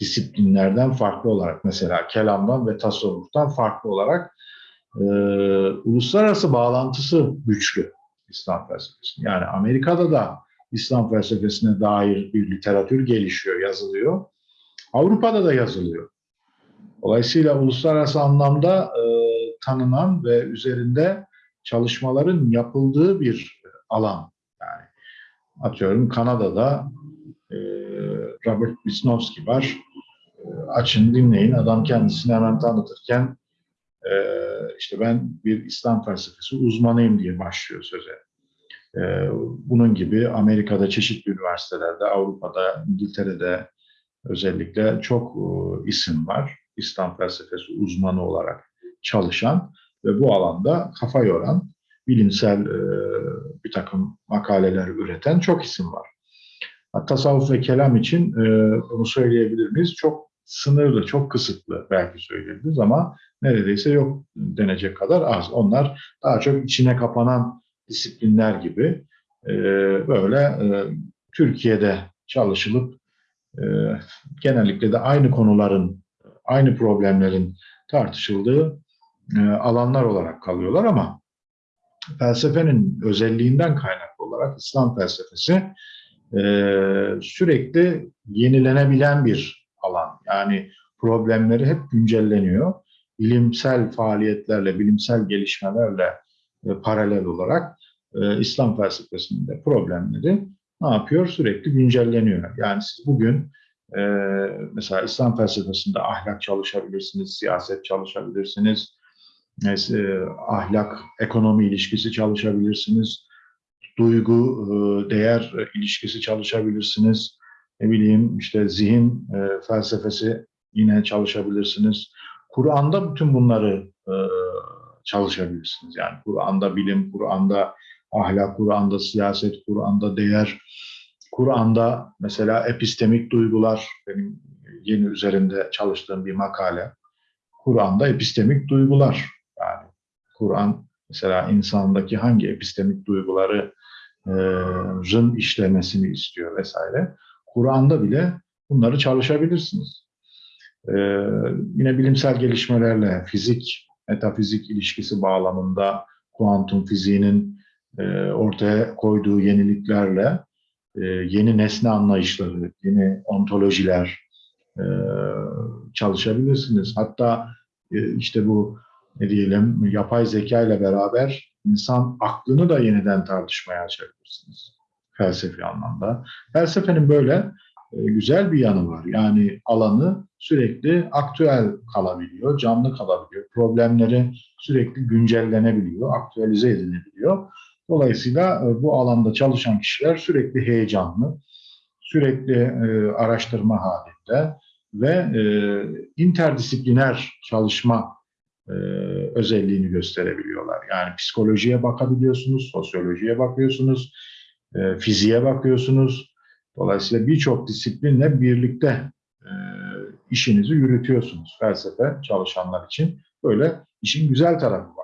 disiplinlerden farklı olarak mesela kelamdan ve tasavvuftan farklı olarak e, uluslararası bağlantısı güçlü İslam felsefesi. Yani Amerika'da da İslam felsefesine dair bir literatür gelişiyor, yazılıyor. Avrupa'da da yazılıyor. Dolayısıyla uluslararası anlamda e, tanınan ve üzerinde çalışmaların yapıldığı bir alan. Yani atıyorum Kanada'da e, Robert Wisnowski var. E, açın dinleyin. Adam kendisini hemen tanıtırken e, işte ben bir İslam felsefesi uzmanıyım diye başlıyor söze. E, bunun gibi Amerika'da çeşitli üniversitelerde, Avrupa'da, İngiltere'de özellikle çok e, isim var. İslam felsefesi uzmanı olarak çalışan ve bu alanda kafa yoran, bilimsel e, bir takım makaleler üreten çok isim var. Tasavvuf ve kelam için e, bunu söyleyebilir miyiz? Çok sınırlı, çok kısıtlı belki söyleyebiliriz ama neredeyse yok denecek kadar az. Onlar daha çok içine kapanan disiplinler gibi e, böyle Türkiye'de çalışılıp e, genellikle de aynı konuların, aynı problemlerin tartışıldığı e, alanlar olarak kalıyorlar ama felsefenin özelliğinden kaynaklı olarak İslam felsefesi e, sürekli yenilenebilen bir alan. Yani problemleri hep güncelleniyor. Bilimsel faaliyetlerle, bilimsel gelişmelerle e, paralel olarak İslam felsefesinde problemleri ne yapıyor? Sürekli güncelleniyor. Yani siz bugün e, mesela İslam felsefesinde ahlak çalışabilirsiniz, siyaset çalışabilirsiniz, e, ahlak, ekonomi ilişkisi çalışabilirsiniz, duygu, e, değer ilişkisi çalışabilirsiniz, ne bileyim işte zihin e, felsefesi yine çalışabilirsiniz. Kur'an'da bütün bunları e, çalışabilirsiniz. Yani Kur'an'da bilim, Kur'an'da ahlak, Kur'an'da siyaset, Kur'an'da değer, Kur'an'da mesela epistemik duygular, benim yeni üzerinde çalıştığım bir makale. Kur'an'da epistemik duygular. Yani Kur'an mesela insandaki hangi epistemik duyguları rın işlemesini istiyor vesaire. Kur'an'da bile bunları çalışabilirsiniz. Ee, yine bilimsel gelişmelerle fizik, metafizik ilişkisi bağlamında kuantum fiziğinin ortaya koyduğu yeniliklerle e, yeni nesne anlayışları, yeni ontolojiler e, çalışabilirsiniz. Hatta e, işte bu ne diyelim yapay zeka ile beraber insan aklını da yeniden tartışmaya açabilirsiniz felsefi anlamda. Felsefenin böyle e, güzel bir yanı var. Yani alanı sürekli aktüel kalabiliyor, canlı kalabiliyor. Problemleri sürekli güncellenebiliyor, aktüelize edilebiliyor. Dolayısıyla e, bu alanda çalışan kişiler sürekli heyecanlı, sürekli e, araştırma halinde ve interdisipliner çalışma özelliğini gösterebiliyorlar. Yani psikolojiye bakabiliyorsunuz, sosyolojiye bakıyorsunuz, e, fiziğe bakıyorsunuz. Dolayısıyla birçok disiplinle birlikte e, işinizi yürütüyorsunuz felsefe çalışanlar için. Böyle işin güzel tarafı var.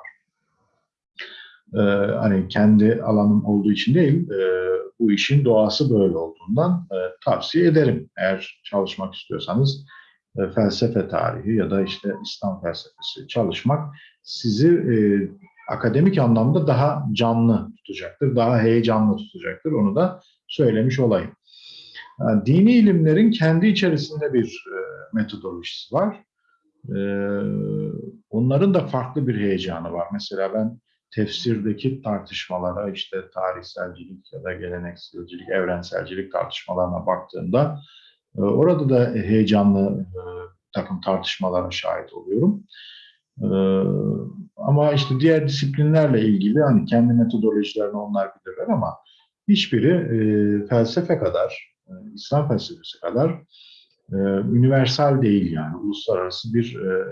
E, hani kendi alanım olduğu için değil, e, bu işin doğası böyle olduğundan e, tavsiye ederim. Eğer çalışmak istiyorsanız e, felsefe tarihi ya da işte İslam felsefesi çalışmak sizi e, akademik anlamda daha canlı tutacaktır, daha heyecanlı tutacaktır. Onu da söylemiş olayım. Yani dini ilimlerin kendi içerisinde bir e, metodolojisi var. E, onların da farklı bir heyecanı var. Mesela ben tefsirdeki tartışmalara işte tarihselcilik ya da gelenekselcilik, evrenselcilik tartışmalarına baktığımda e, orada da heyecanlı e, takım tartışmalara şahit oluyorum. Ee, ama işte diğer disiplinlerle ilgili hani kendi metodolojilerini onlar bilirler ama hiçbiri e, felsefe kadar, e, İslam felsefesi kadar e, universal değil yani. Uluslararası bir e,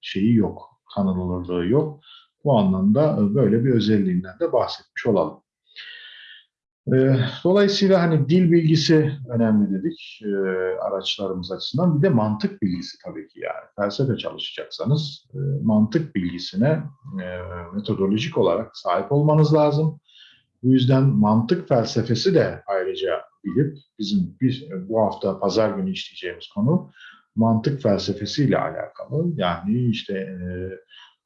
şeyi yok, tanınırlığı yok. Bu anlamda e, böyle bir özelliğinden de bahsetmiş olalım. Ee, dolayısıyla hani dil bilgisi önemli dedik e, araçlarımız açısından. Bir de mantık bilgisi tabii ki yani. Felsefe çalışacaksanız e, mantık bilgisine e, metodolojik olarak sahip olmanız lazım. Bu yüzden mantık felsefesi de ayrıca bilip bizim biz bu hafta pazar günü işleyeceğimiz konu mantık felsefesiyle alakalı. Yani işte e,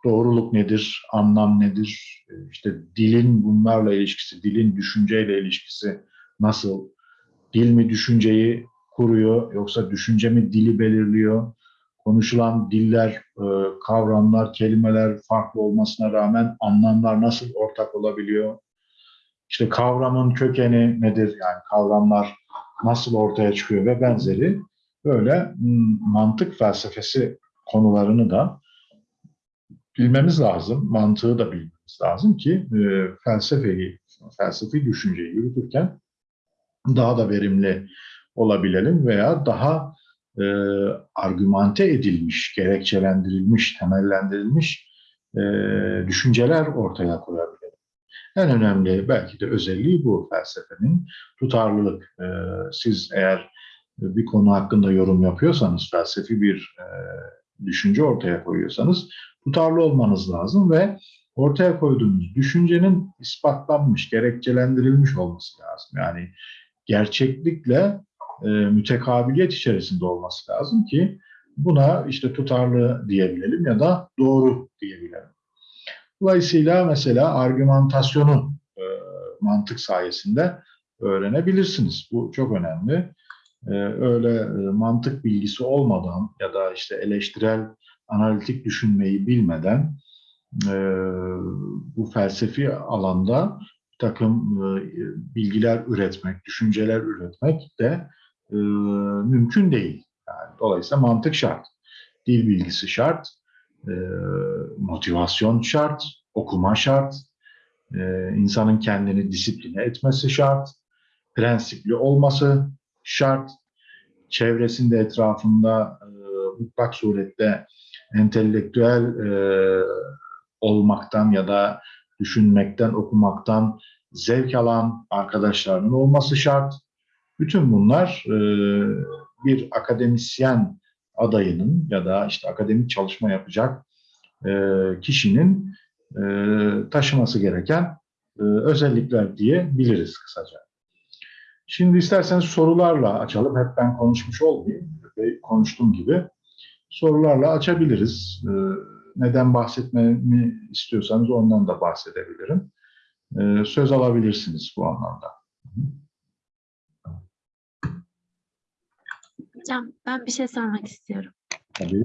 doğruluk nedir, anlam nedir, e, işte dilin bunlarla ilişkisi, dilin düşünceyle ilişkisi nasıl, dil mi düşünceyi kuruyor yoksa düşünce mi dili belirliyor, konuşulan diller, e, kavramlar, kelimeler farklı olmasına rağmen anlamlar nasıl ortak olabiliyor, işte kavramın kökeni nedir, yani kavramlar nasıl ortaya çıkıyor ve benzeri böyle mantık felsefesi konularını da bilmemiz lazım, mantığı da bilmemiz lazım ki e, felsefeyi, felsefi düşünceyi yürütürken daha da verimli olabilelim veya daha e, argümante edilmiş, gerekçelendirilmiş, temellendirilmiş e, düşünceler ortaya koyabilelim. En önemli belki de özelliği bu felsefenin tutarlılık. E, siz eğer bir konu hakkında yorum yapıyorsanız, felsefi bir e, düşünce ortaya koyuyorsanız tutarlı olmanız lazım ve ortaya koyduğunuz düşüncenin ispatlanmış, gerekçelendirilmiş olması lazım. Yani gerçeklikle e, mütekabiliyet içerisinde olması lazım ki buna işte tutarlı diyebilelim ya da doğru diyebilelim. Dolayısıyla mesela argümantasyonu e, mantık sayesinde öğrenebilirsiniz. Bu çok önemli. E, öyle e, mantık bilgisi olmadan ya da işte eleştirel analitik düşünmeyi bilmeden e, bu felsefi alanda bir takım e, bilgiler üretmek, düşünceler üretmek de mümkün değil. Yani dolayısıyla mantık şart, dil bilgisi şart, motivasyon şart, okuma şart, insanın kendini disipline etmesi şart, prensipli olması şart, çevresinde etrafında e, mutlak surette entelektüel e, olmaktan ya da düşünmekten, okumaktan zevk alan arkadaşlarının olması şart. Bütün bunlar e, bir akademisyen adayının ya da işte akademik çalışma yapacak e, kişinin taşıması gereken e, özellikler diyebiliriz kısaca. Şimdi isterseniz sorularla açalım. Hep ben konuşmuş olmayayım. Ve konuştuğum gibi sorularla açabiliriz. E, neden bahsetmemi istiyorsanız ondan da bahsedebilirim. E, söz alabilirsiniz bu anlamda. Hocam ben bir şey sormak istiyorum. Tabii.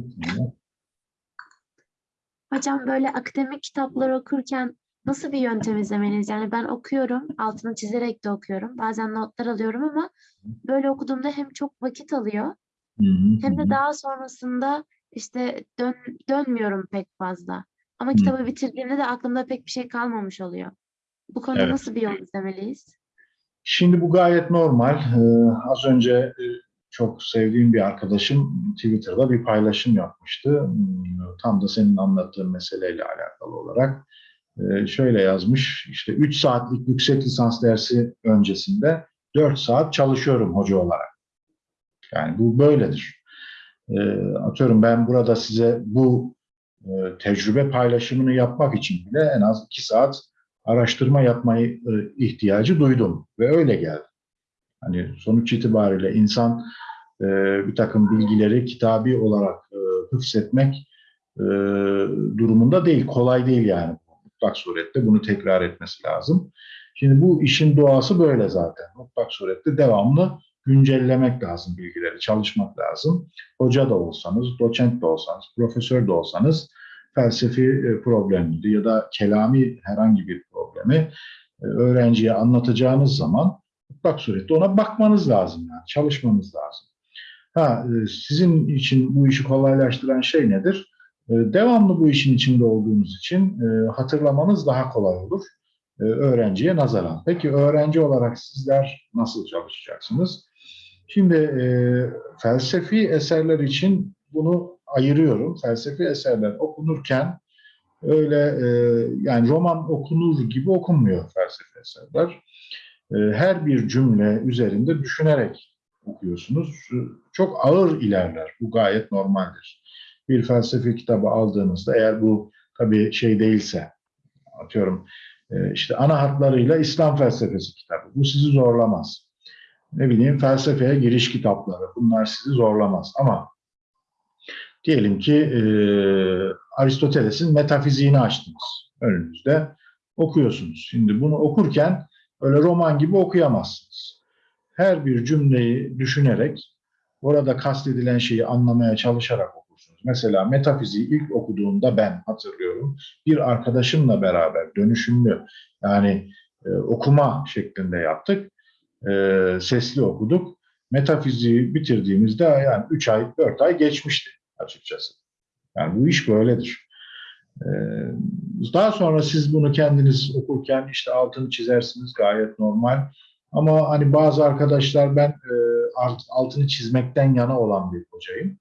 Hocam böyle akademik kitaplar okurken nasıl bir yöntem izlemeliyiz? Yani ben okuyorum, altını çizerek de okuyorum. Bazen notlar alıyorum ama böyle okuduğumda hem çok vakit alıyor hem de daha sonrasında işte dön, dönmüyorum pek fazla. Ama kitabı bitirdiğimde de aklımda pek bir şey kalmamış oluyor. Bu konuda Evet. nasıl bir yol izlemeliyiz? Şimdi bu gayet normal. Ee, az önce e, çok sevdiğim bir arkadaşım Twitter'da bir paylaşım yapmıştı. Hmm, Tam da senin anlattığın meseleyle alakalı olarak. Ee, şöyle yazmış, işte 3 saatlik yüksek lisans dersi öncesinde 4 saat çalışıyorum hoca olarak. Yani bu böyledir. Ee, atıyorum ben burada size bu e, tecrübe paylaşımını yapmak için bile en az 2 saat araştırma yapmayı e, ihtiyacı duydum ve öyle geldi. Hani sonuç itibariyle insan e, bir takım bilgileri kitabi olarak e, hıfzetmek durumunda değil, kolay değil yani. Mutlak surette bunu tekrar etmesi lazım. Şimdi bu işin doğası böyle zaten. Mutlak surette devamlı güncellemek lazım bilgileri, çalışmak lazım. Hoca da olsanız, doçent de olsanız, profesör de olsanız felsefi e, problemleri ya da kelami herhangi bir problemi e, öğrenciye anlatacağınız zaman mutlak surette ona bakmanız lazım yani çalışmanız lazım. Ha e, sizin için bu işi kolaylaştıran şey nedir? E, Devamlı bu işin içinde olduğunuz için e, hatırlamanız daha kolay olur e, öğrenciye nazaran. Peki öğrenci olarak sizler nasıl çalışacaksınız? Şimdi e, felsefi eserler için bunu ayırıyorum. Felsefi eserler okunurken öyle yani roman okunur gibi okunmuyor felsefi eserler. Her bir cümle üzerinde düşünerek okuyorsunuz. Çok ağır ilerler. Bu gayet normaldir. Bir felsefi kitabı aldığınızda eğer bu tabii şey değilse atıyorum e, işte ana hatlarıyla İslam felsefesi kitabı. Bu sizi zorlamaz. Ne bileyim felsefeye giriş kitapları. Bunlar sizi zorlamaz. Ama diyelim ki e, Aristoteles'in metafiziğini açtınız önünüzde. Okuyorsunuz. Şimdi bunu okurken öyle roman gibi okuyamazsınız. Her bir cümleyi düşünerek orada kastedilen şeyi anlamaya çalışarak okursunuz. Mesela metafiziği ilk okuduğumda ben hatırlıyorum. Bir arkadaşımla beraber dönüşümlü yani e, okuma şeklinde yaptık. E, sesli okuduk. Metafiziği bitirdiğimizde yani 3 ay, 4 ay geçmişti açıkçası. Yani bu iş böyledir. Ee, Daha sonra siz bunu kendiniz okurken işte altını çizersiniz gayet normal. Ama hani bazı arkadaşlar ben e, altını çizmekten yana olan bir hocayım.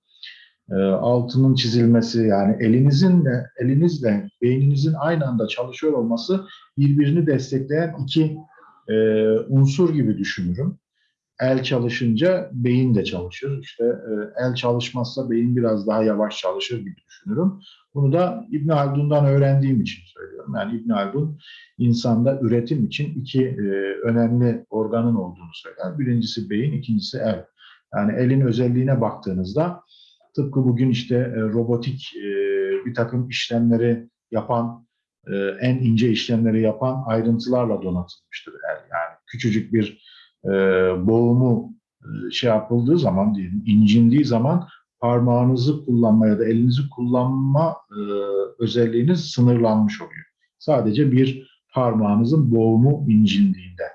E, Altının çizilmesi yani elinizin de elinizle beyninizin aynı anda çalışıyor olması birbirini destekleyen iki e, unsur gibi düşünürüm el çalışınca beyin de çalışır. İşte e, el çalışmazsa beyin biraz daha yavaş çalışır gibi düşünürüm. Bunu da İbn Haldun'dan öğrendiğim için söylüyorum. Yani İbn Haldun insanda üretim için iki e, önemli organın olduğunu söyler. Birincisi beyin, ikincisi el. Yani elin özelliğine baktığınızda tıpkı bugün işte e, robotik e, bir takım işlemleri yapan, e, en ince işlemleri yapan ayrıntılarla donatılmıştır. Yani küçücük bir boğumu şey yapıldığı zaman diyelim incindiği zaman parmağınızı kullanma ya da elinizi kullanma özelliğiniz sınırlanmış oluyor. Sadece bir parmağınızın boğumu incindiğinde.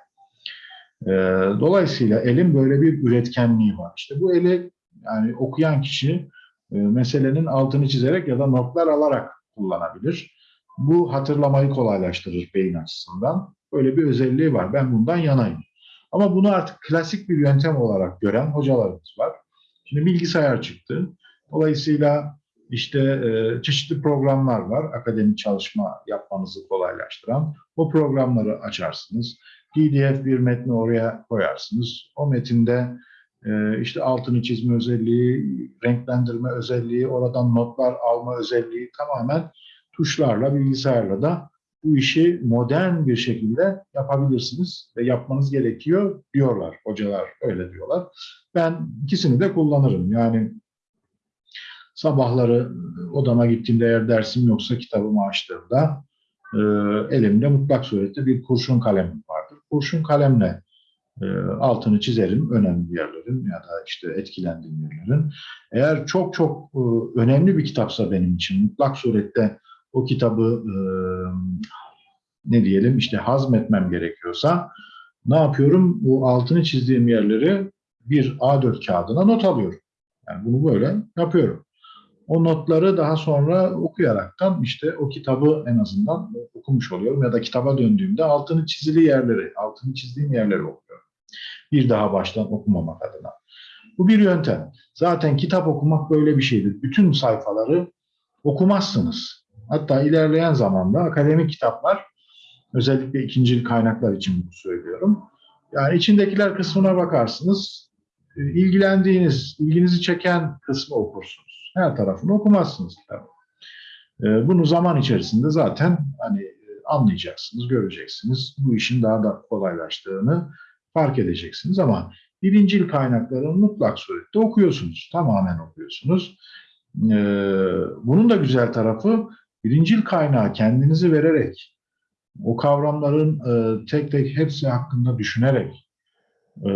Dolayısıyla elin böyle bir üretkenliği var. İşte bu eli yani okuyan kişi e, meselenin altını çizerek ya da notlar alarak kullanabilir. Bu hatırlamayı kolaylaştırır beyin açısından. Böyle bir özelliği var. Ben bundan yanayım. Ama bunu artık klasik bir yöntem olarak gören hocalarımız var. Şimdi bilgisayar çıktı. Dolayısıyla işte e, çeşitli programlar var akademik çalışma yapmanızı kolaylaştıran. O programları açarsınız. PDF bir metni oraya koyarsınız. O metinde e, işte altını çizme özelliği, renklendirme özelliği, oradan notlar alma özelliği tamamen tuşlarla, bilgisayarla da bu işi modern bir şekilde yapabilirsiniz ve yapmanız gerekiyor diyorlar. Hocalar öyle diyorlar. Ben ikisini de kullanırım. Yani sabahları odama gittiğimde eğer dersim yoksa kitabımı açtığımda e, elimde mutlak surette bir kurşun kalemim vardır. Kurşun kalemle altını çizerim önemli yerlerin ya da işte etkilendiğim yerlerin. Eğer çok çok e, önemli bir kitapsa benim için mutlak surette o kitabı e, ne diyelim işte hazmetmem gerekiyorsa ne yapıyorum? Bu altını çizdiğim yerleri bir A4 kağıdına not alıyorum. Yani bunu böyle yapıyorum. O notları daha sonra okuyaraktan işte o kitabı en azından okumuş oluyorum ya da kitaba döndüğümde altını çizili yerleri, altını çizdiğim yerleri okuyorum. Bir daha baştan okumamak adına. Bu bir yöntem. Zaten kitap okumak böyle bir şeydir. Bütün sayfaları okumazsınız. Hatta ilerleyen zamanda akademik kitaplar, özellikle ikinci kaynaklar için bunu söylüyorum. Yani içindekiler kısmına bakarsınız, e, ilgilendiğiniz, ilginizi çeken kısmı okursunuz. Her tarafını okumazsınız kitabı. E, Bunu zaman içerisinde zaten hani e, anlayacaksınız, göreceksiniz. Bu işin daha da kolaylaştığını fark edeceksiniz ama birincil kaynakları mutlak surette okuyorsunuz. Tamamen okuyorsunuz. Bunun da güzel tarafı birincil kaynağı kendinizi vererek, o kavramların e, tek tek hepsi hakkında düşünerek, e,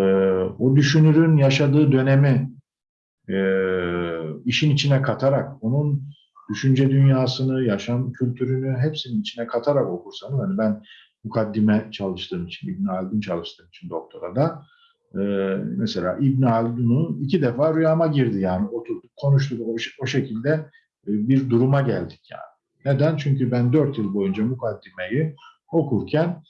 o düşünürün yaşadığı dönemi e, işin içine katarak, onun düşünce dünyasını, yaşam kültürünü hepsinin içine katarak okursanız, hani ben mukaddime çalıştığım için, İbn Haldun çalıştığım için doktorada, e, mesela İbn Haldun'u iki defa rüyama girdi yani oturduk, konuştuk o, o şekilde e, bir duruma geldik yani. Neden? Çünkü ben dört yıl boyunca mukaddimeyi okurken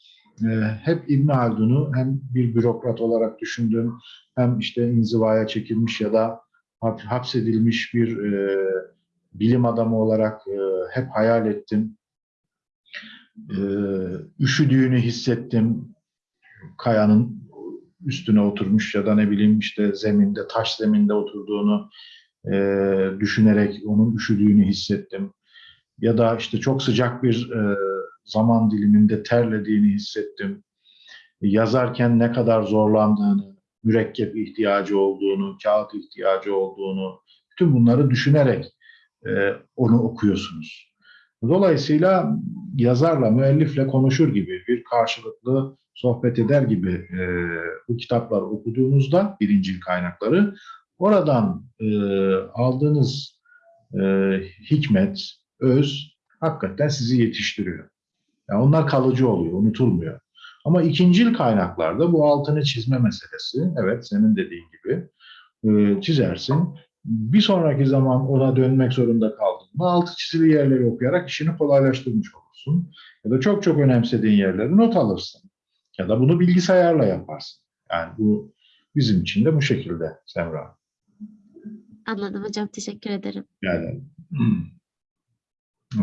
e, hep İbn Haldun'u hem bir bürokrat olarak düşündüm, hem işte inzivaya çekilmiş ya da hap- hapsedilmiş bir e, bilim adamı olarak e, hep hayal ettim. E, üşüdüğünü hissettim. Kayanın üstüne oturmuş ya da ne bileyim işte zeminde, taş zeminde oturduğunu e, düşünerek onun üşüdüğünü hissettim ya da işte çok sıcak bir e, zaman diliminde terlediğini hissettim. Yazarken ne kadar zorlandığını, mürekkep ihtiyacı olduğunu, kağıt ihtiyacı olduğunu, bütün bunları düşünerek e, onu okuyorsunuz. Dolayısıyla yazarla, müellifle konuşur gibi, bir karşılıklı sohbet eder gibi e, bu kitapları okuduğunuzda, birincil kaynakları, oradan e, aldığınız e, hikmet, öz hakikaten sizi yetiştiriyor. Yani onlar kalıcı oluyor, unutulmuyor. Ama ikincil kaynaklarda bu altını çizme meselesi, evet senin dediğin gibi e, çizersin. Bir sonraki zaman ona dönmek zorunda kaldığında altı çizili yerleri okuyarak işini kolaylaştırmış olursun. Ya da çok çok önemsediğin yerleri not alırsın. Ya da bunu bilgisayarla yaparsın. Yani bu bizim için de bu şekilde Semra. Anladım hocam. Teşekkür ederim. Yani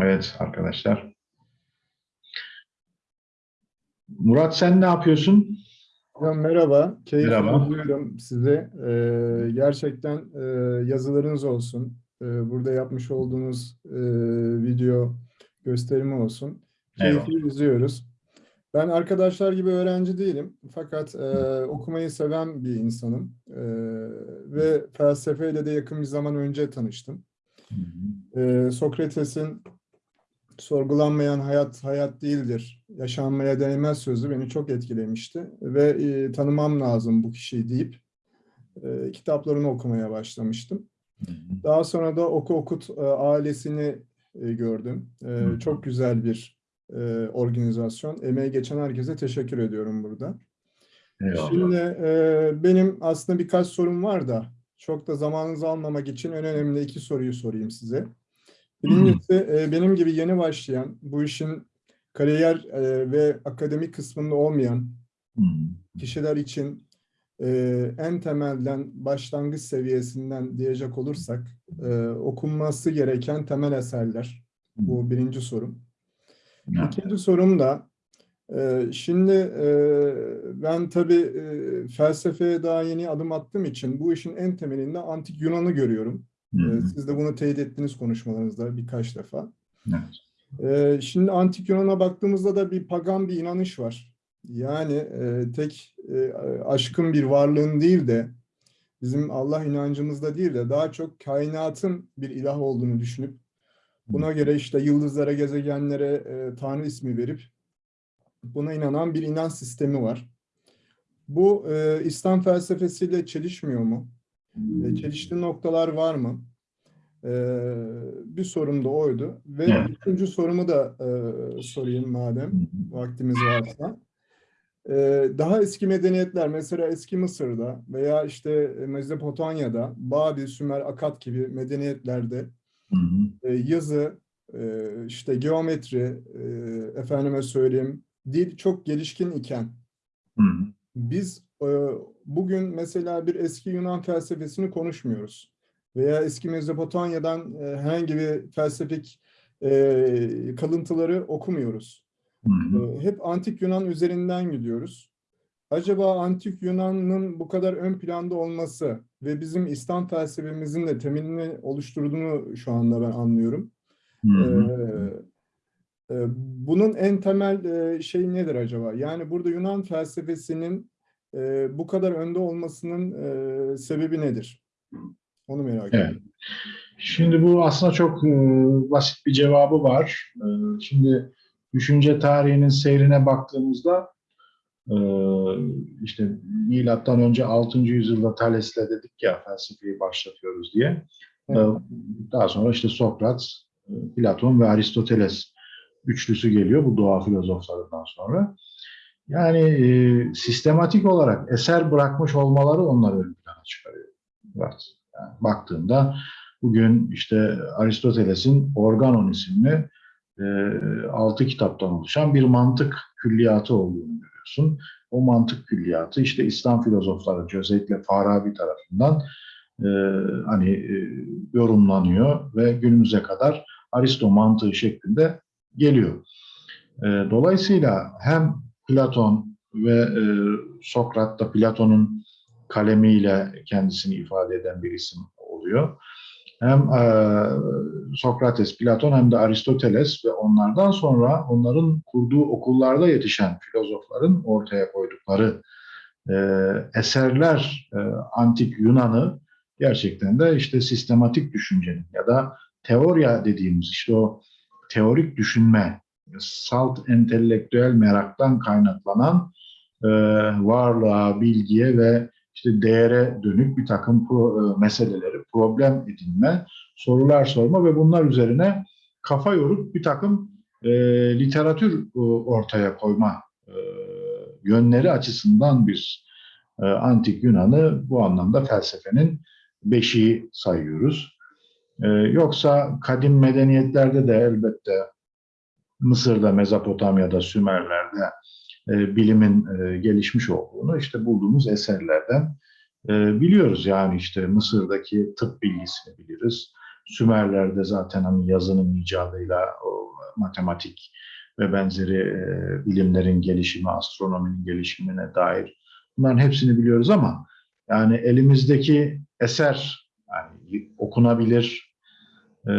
Evet arkadaşlar. Murat sen ne yapıyorsun? Hocam merhaba, keyifle Merhaba. dinliyorum sizi. Ee, gerçekten e, yazılarınız olsun, e, burada yapmış olduğunuz e, video gösterimi olsun. Eyvallah. Keyifli izliyoruz. Ben arkadaşlar gibi öğrenci değilim, fakat e, okumayı seven bir insanım E, ve felsefeyle de yakın bir zaman önce tanıştım. E, Sokrates'in sorgulanmayan hayat hayat değildir, yaşanmaya değmez sözü beni çok etkilemişti ve e, tanımam lazım bu kişiyi deyip e, kitaplarını okumaya başlamıştım. Daha sonra da Oku Okut e, ailesini e, gördüm. E, çok güzel bir e, organizasyon. Emeği geçen herkese teşekkür ediyorum burada. Eyvallah. Şimdi e, benim aslında birkaç sorum var da çok da zamanınızı almamak için en önemli iki soruyu sorayım size. Birincisi e, benim gibi yeni başlayan, bu işin kariyer e, ve akademik kısmında olmayan Hı. kişiler için e, en temelden başlangıç seviyesinden diyecek olursak e, okunması gereken temel eserler. Bu birinci sorum. İkinci sorum da şimdi ben tabii felsefeye daha yeni adım attığım için bu işin en temelinde antik Yunan'ı görüyorum. Hı. E, siz de bunu teyit ettiniz konuşmalarınızda birkaç defa. Evet. Ee, şimdi antik Yunan'a baktığımızda da bir pagan bir inanış var. Yani e, tek e, aşkın bir varlığın değil de bizim Allah inancımızda değil de daha çok kainatın bir ilah olduğunu düşünüp buna göre işte yıldızlara, gezegenlere e, Tanrı ismi verip buna inanan bir inanç sistemi var. Bu İslam felsefesiyle çelişmiyor mu? E, çeliştiği noktalar var mı? Ee, bir sorum da oydu. Ve Evet. üçüncü sorumu da e, sorayım madem vaktimiz varsa. Ee, daha eski medeniyetler mesela eski Mısır'da veya işte Mezopotamya'da Babil, Sümer, Akat gibi medeniyetlerde Hı hı. e, yazı, e, işte geometri, e, efendime söyleyeyim dil çok gelişkin iken Hı hı. biz e, bugün mesela bir eski Yunan felsefesini konuşmuyoruz. Veya eski Mezopotamya'dan e, herhangi bir felsefik e, kalıntıları okumuyoruz. Hı hı. E, hep antik Yunan üzerinden gidiyoruz. Acaba antik Yunan'ın bu kadar ön planda olması ve bizim İslam felsefemizin de temelini oluşturduğunu şu anda ben anlıyorum. Hı hı. Ee, e, bunun en temel şey nedir acaba? Yani burada Yunan felsefesinin e, bu kadar önde olmasının e, sebebi nedir? Onu merak Evet. ediyorum. Şimdi bu aslında çok e, basit bir cevabı var. E, şimdi düşünce tarihinin seyrine baktığımızda e, işte milattan önce 6. yüzyılda Thales'le dedik ya felsefeyi başlatıyoruz diye. Evet. daha sonra işte Sokrat, Platon ve Aristoteles üçlüsü geliyor bu doğa filozoflarından sonra. Yani e, sistematik olarak eser bırakmış olmaları onları ön plana çıkarıyor. Yani baktığında bugün işte Aristoteles'in Organon isimli e, altı kitaptan oluşan bir mantık külliyatı olduğunu görüyorsun. O mantık külliyatı işte İslam filozofları özellikle Farabi tarafından e, hani e, yorumlanıyor ve günümüze kadar Aristo mantığı şeklinde geliyor. E, dolayısıyla hem Platon ve e, Sokrat da Platon'un kalemiyle kendisini ifade eden bir isim oluyor. Hem e, Sokrates, Platon hem de Aristoteles ve onlardan sonra onların kurduğu okullarda yetişen filozofların ortaya koydukları e, eserler e, antik Yunan'ı gerçekten de işte sistematik düşüncenin ya da teorya dediğimiz işte o teorik düşünme, salt entelektüel meraktan kaynaklanan e, varlığa, bilgiye ve işte değere dönük bir takım pro, e, meseleleri problem edinme, sorular sorma ve bunlar üzerine kafa yorup bir takım e, literatür e, ortaya koyma e, yönleri açısından biz e, antik Yunan'ı bu anlamda felsefenin beşiği sayıyoruz. E, yoksa kadim medeniyetlerde de elbette Mısır'da, Mezopotamya'da, Sümerler'de e, bilimin e, gelişmiş olduğunu işte bulduğumuz eserlerden e, biliyoruz. Yani işte Mısır'daki tıp bilgisini biliriz. Sümerler'de zaten hani yazının icadıyla o matematik ve benzeri e, bilimlerin gelişimi, astronominin gelişimine dair bunların hepsini biliyoruz ama yani elimizdeki eser yani okunabilir, e,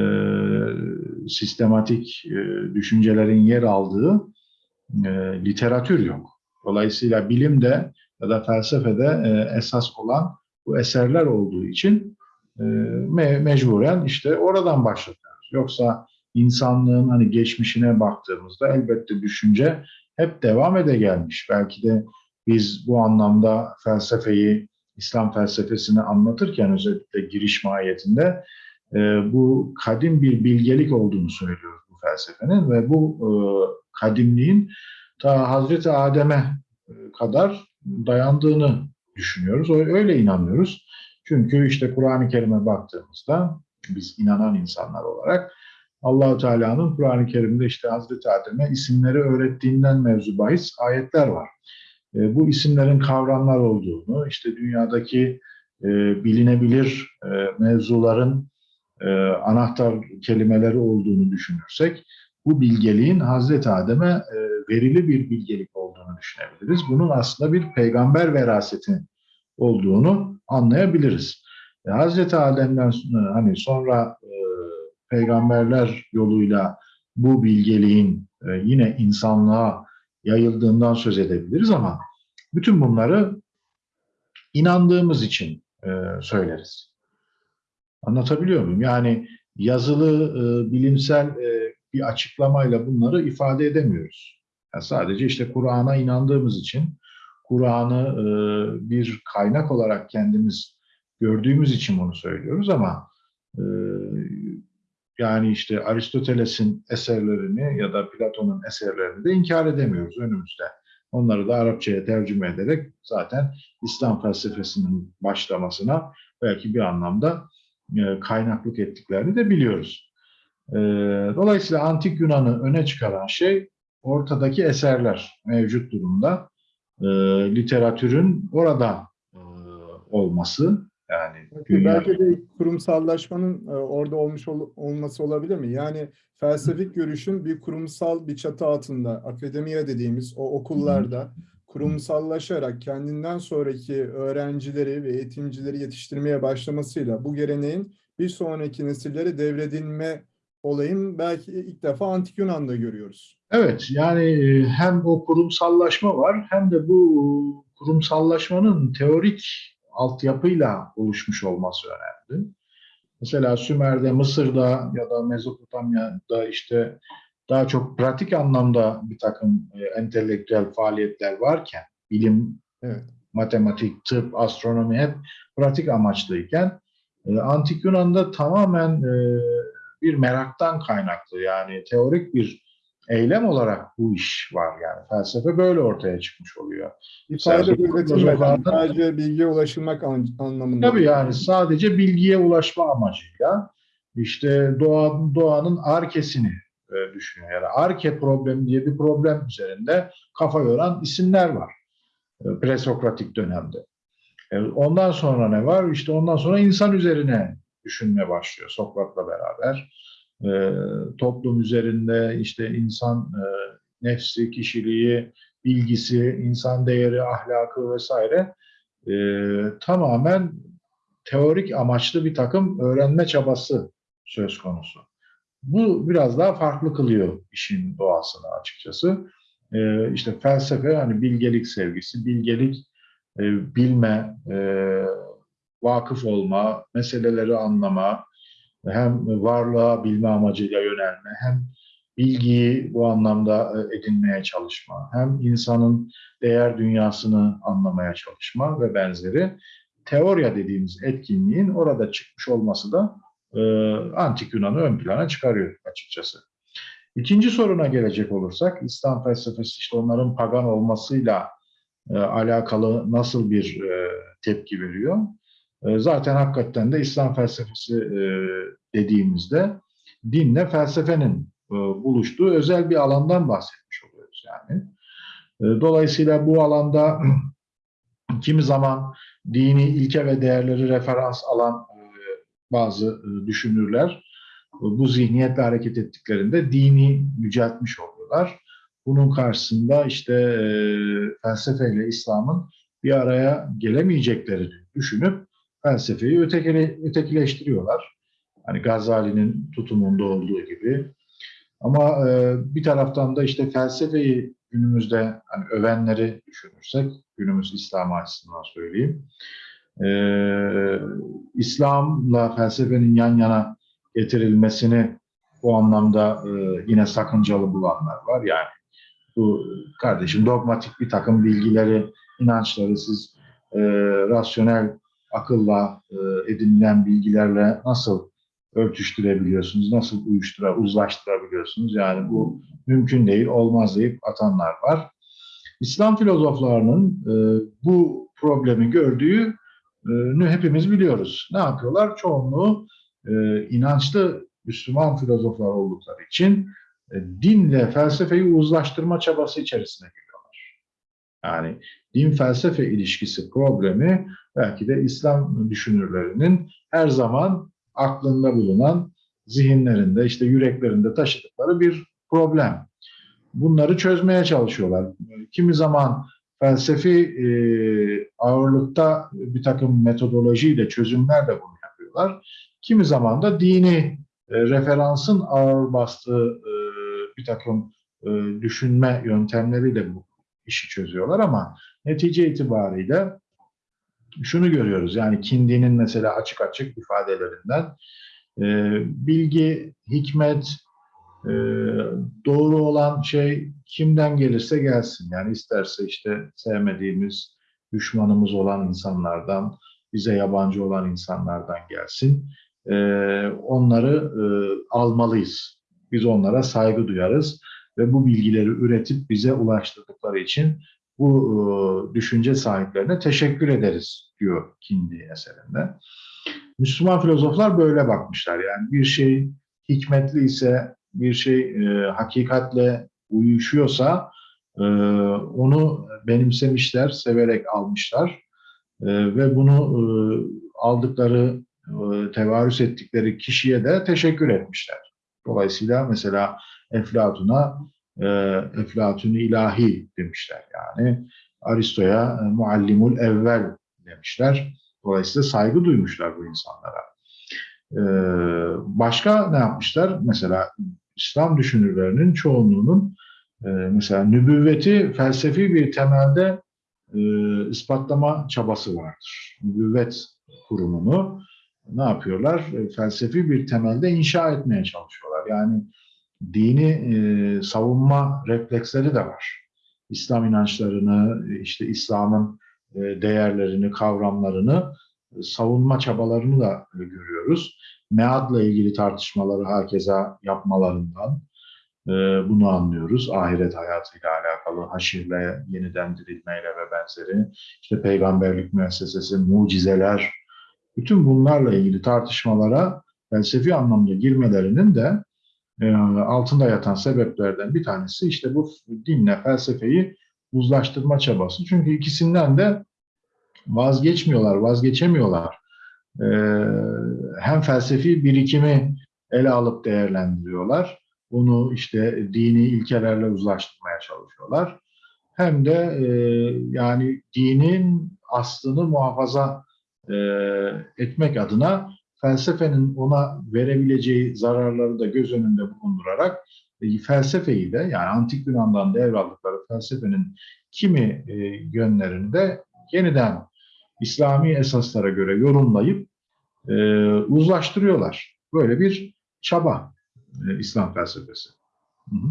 sistematik e, düşüncelerin yer aldığı e, literatür yok. Dolayısıyla bilimde ya da felsefede e, esas olan bu eserler olduğu için e, me mecburen işte oradan başlatıyoruz. Yoksa insanlığın hani geçmişine baktığımızda elbette düşünce hep devam ede gelmiş. Belki de biz bu anlamda felsefeyi İslam felsefesini anlatırken özellikle giriş mahiyetinde e, bu kadim bir bilgelik olduğunu söylüyor bu felsefenin ve bu e, kadimliğin ta Hazreti Adem'e e, kadar dayandığını düşünüyoruz. Öyle inanıyoruz. Çünkü işte Kur'an-ı Kerim'e baktığımızda biz inanan insanlar olarak Allahu Teala'nın Kur'an-ı Kerim'de işte Hazreti Adem'e isimleri öğrettiğinden mevzu bahis ayetler var. E, bu isimlerin kavramlar olduğunu, işte dünyadaki bilinebilir mevzuların e, anahtar kelimeleri olduğunu düşünürsek, bu bilgeliğin Hazreti Adem'e e, verili bir bilgelik olduğunu düşünebiliriz. Bunun aslında bir peygamber veraseti olduğunu anlayabiliriz. E, Hazreti Adem'den sonra, hani sonra e, peygamberler yoluyla bu bilgeliğin e, yine insanlığa yayıldığından söz edebiliriz ama bütün bunları inandığımız için e, söyleriz. Anlatabiliyor muyum? Yani yazılı, e, bilimsel e, bir açıklamayla bunları ifade edemiyoruz. Yani sadece işte Kur'an'a inandığımız için, Kur'an'ı e, bir kaynak olarak kendimiz gördüğümüz için bunu söylüyoruz ama e, yani işte Aristoteles'in eserlerini ya da Platon'un eserlerini de inkar edemiyoruz önümüzde. Onları da Arapçaya tercüme ederek zaten İslam felsefesinin başlamasına belki bir anlamda kaynaklık ettiklerini de biliyoruz. E, Dolayısıyla Antik Yunan'ı öne çıkaran şey ortadaki eserler mevcut durumda. E, Literatürün orada e, olması yani Belki, dünya- belki de kurumsallaşmanın e, orada olmuş ol- olması olabilir mi? Yani felsefik görüşün bir kurumsal bir çatı altında, akademiye dediğimiz o okullarda kurumsallaşarak kendinden sonraki öğrencileri ve eğitimcileri yetiştirmeye başlamasıyla bu geleneğin bir sonraki nesillere devredilme olayın belki ilk defa Antik Yunan'da görüyoruz. Evet, yani e, hem o kurumsallaşma var hem de bu kurumsallaşmanın teorik altyapıyla oluşmuş olması önemli. Mesela Sümer'de, Mısır'da ya da Mezopotamya'da işte daha çok pratik anlamda bir takım e, entelektüel faaliyetler varken, bilim, Evet. matematik, tıp, astronomi hep pratik amaçlıyken, e, Antik Yunan'da tamamen e, bir meraktan kaynaklı yani teorik bir eylem olarak bu iş var yani felsefe böyle ortaya çıkmış oluyor. Sadece üretilmeden sadece bilgiye ulaşılmak an- anlamında. Tabii yani sadece bilgiye ulaşma amacıyla işte doğa, doğanın arkesini e, düşünüyor. Yani arke problemi diye bir problem üzerinde kafa yoran isimler var e, presokratik dönemde. E, ondan sonra ne var? İşte ondan sonra insan üzerine düşünme başlıyor Sokrat'la beraber. E, toplum üzerinde işte insan e, nefsi, kişiliği, bilgisi, insan değeri, ahlakı vesaire tamamen teorik amaçlı bir takım öğrenme çabası söz konusu. Bu biraz daha farklı kılıyor işin doğasını açıkçası. E, işte felsefe hani bilgelik sevgisi, bilgelik e, bilme, e, vakıf olma, meseleleri anlama, hem varlığa bilme amacıyla yönelme, hem bilgiyi bu anlamda e, edinmeye çalışma, hem insanın değer dünyasını anlamaya çalışma ve benzeri teorya dediğimiz etkinliğin orada çıkmış olması da e, antik Yunan'ı ön plana çıkarıyor açıkçası. İkinci soruna gelecek olursak, İslam felsefesi işte onların pagan olmasıyla e, alakalı nasıl bir e, tepki veriyor? E, zaten hakikaten de İslam felsefesi e, dediğimizde dinle felsefenin e, buluştuğu özel bir alandan bahsetmiş oluyoruz yani. E, dolayısıyla bu alanda [clears throat] kimi zaman dini ilke ve değerleri referans alan e, bazı e, düşünürler e, bu zihniyetle hareket ettiklerinde dini yüceltmiş oluyorlar. Bunun karşısında işte e, felsefeyle İslam'ın bir araya gelemeyeceklerini düşünüp felsefeyi ötekile, ötekileştiriyorlar. Hani Gazali'nin tutumunda olduğu gibi. Ama e, bir taraftan da işte felsefeyi günümüzde hani övenleri düşünürsek, günümüz İslam açısından söyleyeyim. E, İslam'la felsefenin yan yana getirilmesini bu anlamda e, yine sakıncalı bulanlar var. Yani bu kardeşim dogmatik bir takım bilgileri, inançları siz e, rasyonel akılla e, edinilen bilgilerle nasıl örtüştürebiliyorsunuz, nasıl uyuştura, uzlaştırabiliyorsunuz? Yani bu mümkün değil, olmaz deyip atanlar var. İslam filozoflarının e, bu problemi gördüğünü hepimiz biliyoruz. Ne yapıyorlar? Çoğunluğu e, inançlı Müslüman filozoflar oldukları için e, dinle felsefeyi uzlaştırma çabası içerisine giriyorlar. Yani din felsefe ilişkisi problemi belki de İslam düşünürlerinin her zaman aklında bulunan, zihinlerinde, işte yüreklerinde taşıdıkları bir problem. Bunları çözmeye çalışıyorlar. Kimi zaman felsefi e, ağırlıkta bir takım metodolojiyle, çözümlerle bunu yapıyorlar. Kimi zaman da dini e, referansın ağır bastığı e, bir takım e, düşünme yöntemleriyle bu işi çözüyorlar ama netice itibariyle şunu görüyoruz. Yani Kindi'nin mesela açık açık ifadelerinden e, bilgi, hikmet, e, doğru olan şey kimden gelirse gelsin. Yani isterse işte sevmediğimiz, düşmanımız olan insanlardan, bize yabancı olan insanlardan gelsin. E, onları e, almalıyız. Biz onlara saygı duyarız ve bu bilgileri üretip bize ulaştırdıkları için bu e, düşünce sahiplerine teşekkür ederiz diyor Kindi eserinde. Müslüman filozoflar böyle bakmışlar. Yani bir şey hikmetli ise, bir şey e, hakikatle uyuşuyorsa e, onu benimsemişler, severek almışlar e, ve bunu e, aldıkları, e, tevarüs ettikleri kişiye de teşekkür etmişler. Dolayısıyla mesela Eflatun'a e, Eflatun ilahi demişler yani. Aristo'ya e, muallimul evvel demişler. Dolayısıyla saygı duymuşlar bu insanlara. E, başka ne yapmışlar? Mesela İslam düşünürlerinin çoğunluğunun e, mesela nübüvveti felsefi bir temelde e, ispatlama çabası vardır. Nübüvvet kurumunu ne yapıyorlar? E, felsefi bir temelde inşa etmeye çalışıyorlar. Yani dini e, savunma refleksleri de var. İslam inançlarını, işte İslam'ın e, değerlerini, kavramlarını e, savunma çabalarını da e, görüyoruz. Mead'la ilgili tartışmaları hakeza yapmalarından e, bunu anlıyoruz. Ahiret hayatıyla alakalı, haşirle, yeniden dirilmeyle ve benzeri, işte peygamberlik müessesesi, mucizeler, bütün bunlarla ilgili tartışmalara felsefi anlamda girmelerinin de e, altında yatan sebeplerden bir tanesi işte bu dinle felsefeyi uzlaştırma çabası. Çünkü ikisinden de vazgeçmiyorlar, vazgeçemiyorlar. E, hem felsefi birikimi ele alıp değerlendiriyorlar. Bunu işte dini ilkelerle uzlaştırmaya çalışıyorlar. Hem de e, yani dinin aslını muhafaza e, etmek adına felsefenin ona verebileceği zararları da göz önünde bulundurarak e, felsefeyi de yani antik Yunan'dan devraldıkları felsefenin kimi e, yönlerini de yeniden İslami esaslara göre yorumlayıp e, uzlaştırıyorlar. Böyle bir çaba e, İslam felsefesi. Hı hı.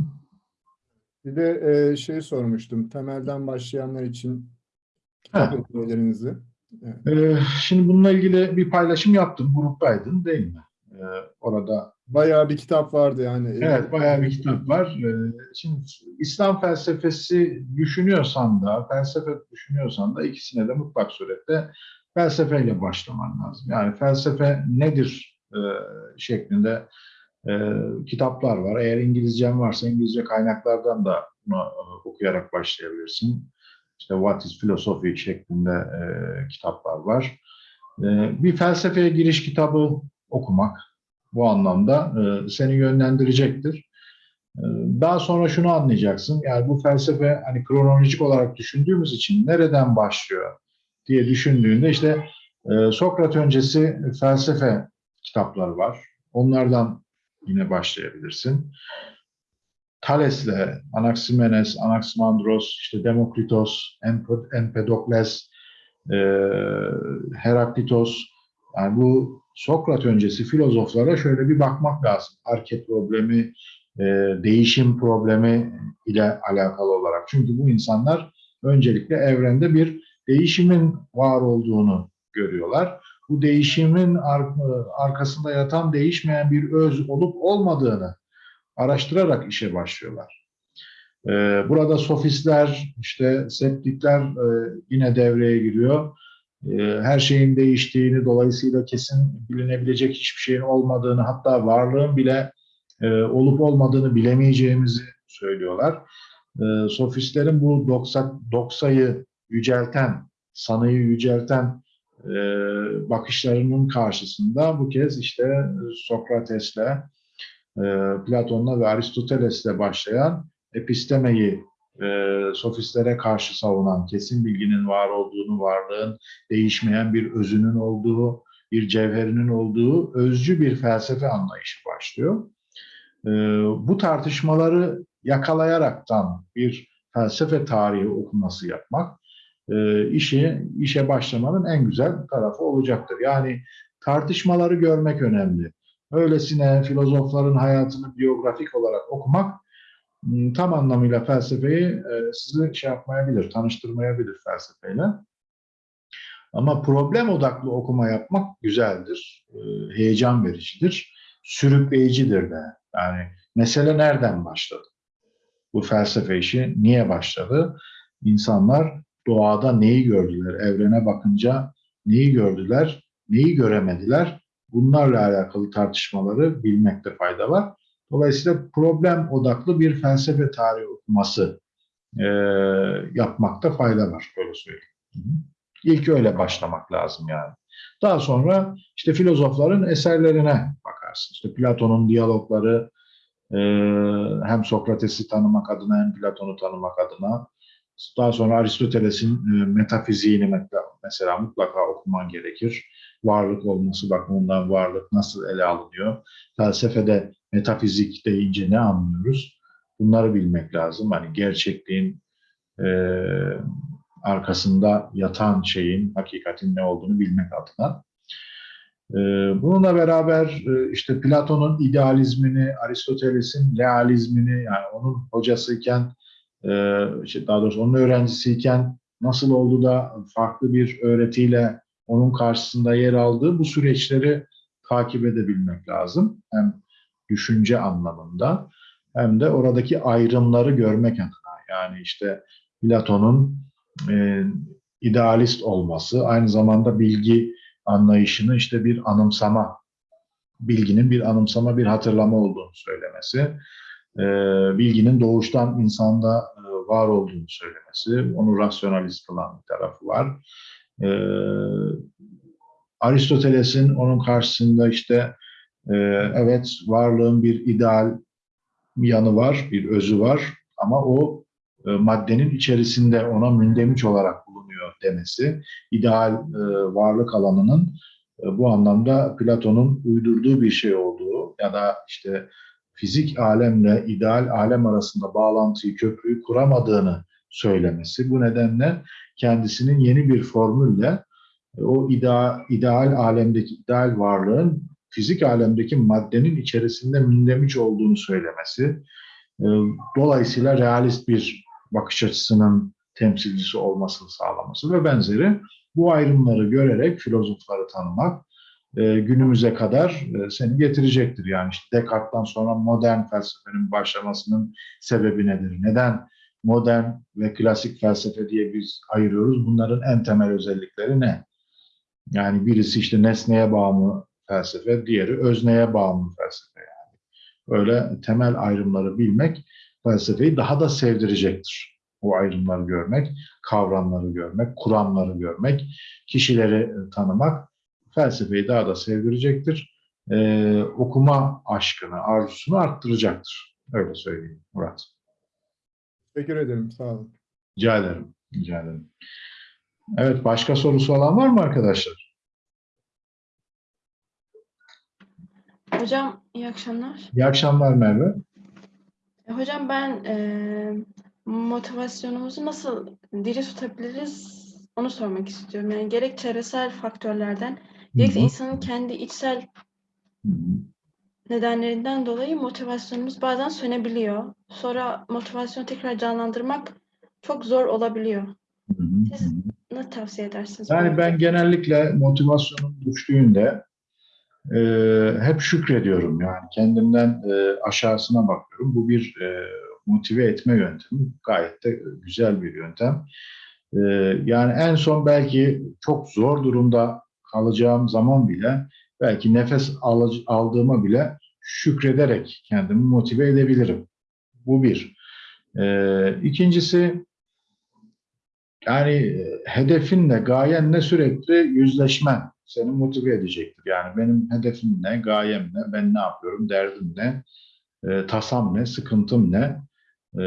Bir de e, şey sormuştum. Temelden başlayanlar için kitap önerilerinizi. Ee, şimdi bununla ilgili bir paylaşım yaptım. Gruptaydın değil mi? Ee, orada Bayağı bir kitap vardı yani. evet bayağı bir kitap var. Ee, şimdi İslam felsefesi düşünüyorsan da, felsefe düşünüyorsan da ikisine de mutlak surette felsefeyle başlaman lazım. Yani felsefe nedir e, şeklinde e, kitaplar var. Eğer İngilizcen varsa İngilizce kaynaklardan da bunu e, okuyarak başlayabilirsin. İşte What is Philosophy şeklinde kitaplar var. Bir felsefeye giriş kitabı okumak bu anlamda e, seni yönlendirecektir. E, daha sonra şunu anlayacaksın. Yani bu felsefe hani kronolojik olarak düşündüğümüz için nereden başlıyor diye düşündüğünde işte e, Sokrat öncesi felsefe kitapları var. Onlardan yine başlayabilirsin. Thales'le, Anaximenes, Anaximandros, işte Demokritos, Emp- Empedokles, e, Heraklitos, yani bu Sokrat öncesi filozoflara şöyle bir bakmak lazım. Hareket problemi, e, değişim problemi ile alakalı olarak. Çünkü bu insanlar öncelikle evrende bir değişimin var olduğunu görüyorlar. Bu değişimin ar- arkasında yatan değişmeyen bir öz olup olmadığını araştırarak işe başlıyorlar. Ee, Burada sofistler, işte septikler e, yine devreye giriyor. Ee, Her şeyin değiştiğini, dolayısıyla kesin bilinebilecek hiçbir şeyin olmadığını, hatta varlığın bile e, olup olmadığını bilemeyeceğimizi söylüyorlar. Ee, Sofistlerin bu doksa, doksayı yücelten, sanıyı yücelten e, bakışlarının karşısında bu kez işte Sokrates'le, e, Platon'la ve Aristoteles'le başlayan epistemeyi e, sofistlere karşı savunan, kesin bilginin var olduğunu, varlığın değişmeyen bir özünün olduğu, bir cevherinin olduğu özcü bir felsefe anlayışı başlıyor. E, bu tartışmaları yakalayaraktan bir felsefe tarihi okuması yapmak e, işi işe başlamanın en güzel tarafı olacaktır. Yani tartışmaları görmek önemli. Öylesine filozofların hayatını biyografik olarak okumak tam anlamıyla felsefeyi e, sizi şey yapmayabilir, tanıştırmayabilir felsefeyle. Ama problem odaklı okuma yapmak güzeldir, e, heyecan vericidir, sürükleyicidir de. Yani mesele nereden başladı? Bu felsefe işi niye başladı? İnsanlar doğada neyi gördüler? Evrene bakınca neyi gördüler? Neyi göremediler? Bunlarla alakalı tartışmaları bilmekte fayda var. Dolayısıyla problem odaklı bir felsefe tarihi okuması e, yapmakta fayda var. Böyle söyleyeyim. Hı hı. İlk öyle başlamak lazım yani. Daha sonra işte filozofların eserlerine bakarsın. İşte Platon'un diyalogları e, hem Sokrates'i tanımak adına hem Platon'u tanımak adına daha sonra Aristoteles'in e, metafiziğini mesela, mutlaka okuman gerekir. Varlık olması bakımından varlık nasıl ele alınıyor? Felsefede metafizik deyince ne anlıyoruz? Bunları bilmek lazım. Hani gerçekliğin e, arkasında yatan şeyin, hakikatin ne olduğunu bilmek adına. E, bununla beraber e, işte Platon'un idealizmini, Aristoteles'in realizmini, yani onun hocasıyken daha doğrusu onun öğrencisiyken nasıl oldu da farklı bir öğretiyle onun karşısında yer aldığı bu süreçleri takip edebilmek lazım. Hem düşünce anlamında hem de oradaki ayrımları görmek adına. Yani işte Platon'un e, idealist olması, aynı zamanda bilgi anlayışını işte bir anımsama, bilginin bir anımsama, bir hatırlama olduğunu söylemesi e, bilginin doğuştan insanda var olduğunu söylemesi, onu rasyonalist kılan bir tarafı var. E, Aristoteles'in onun karşısında işte e, evet varlığın bir ideal yanı var, bir özü var ama o e, maddenin içerisinde ona mündemiş olarak bulunuyor demesi, ideal e, varlık alanının e, bu anlamda Platon'un uydurduğu bir şey olduğu ya da işte fizik alemle ideal alem arasında bağlantıyı, köprüyü kuramadığını söylemesi. Bu nedenle kendisinin yeni bir formülle e, o ideal, ideal alemdeki ideal varlığın fizik alemdeki maddenin içerisinde mündemiş olduğunu söylemesi. E, Dolayısıyla realist bir bakış açısının temsilcisi olmasını sağlaması ve benzeri bu ayrımları görerek filozofları tanımak, e, günümüze kadar e, seni getirecektir. Yani işte Descartes'tan sonra modern felsefenin başlamasının sebebi nedir? Neden modern ve klasik felsefe diye biz ayırıyoruz? Bunların en temel özellikleri ne? Yani birisi işte nesneye bağımlı felsefe, diğeri özneye bağımlı felsefe yani. Öyle temel ayrımları bilmek felsefeyi daha da sevdirecektir. O ayrımları görmek, kavramları görmek, kuramları görmek, kişileri e, tanımak felsefeyi daha da sevdirecektir. Ee, okuma aşkını, arzusunu arttıracaktır. Öyle söyleyeyim Murat. Teşekkür ederim. Sağ olun. Rica ederim. Rica ederim. Evet, başka sorusu olan var mı arkadaşlar? Hocam iyi akşamlar. İyi akşamlar Merve. E, Hocam ben e, motivasyonumuzu nasıl diri tutabiliriz onu sormak istiyorum. Yani gerek çevresel faktörlerden hı. insanın kendi içsel nedenlerinden dolayı motivasyonumuz bazen sönebiliyor. Sonra motivasyonu tekrar canlandırmak çok zor olabiliyor. Siz ne tavsiye edersiniz? Yani ben genellikle motivasyonum düştüğünde e, hep şükrediyorum. Yani kendimden e, aşağısına bakıyorum. Bu bir e, motive etme yöntemi. Gayet de güzel bir yöntem. E, yani en son belki çok zor durumda kalacağım zaman bile belki nefes aldığıma bile şükrederek kendimi motive edebilirim. Bu bir. E, ikincisi yani e, hedefinle, gayenle sürekli yüzleşmen seni motive edecektir. Yani benim hedefim ne, gayem ne, ben ne yapıyorum, derdim ne, e, tasam ne, sıkıntım ne. E,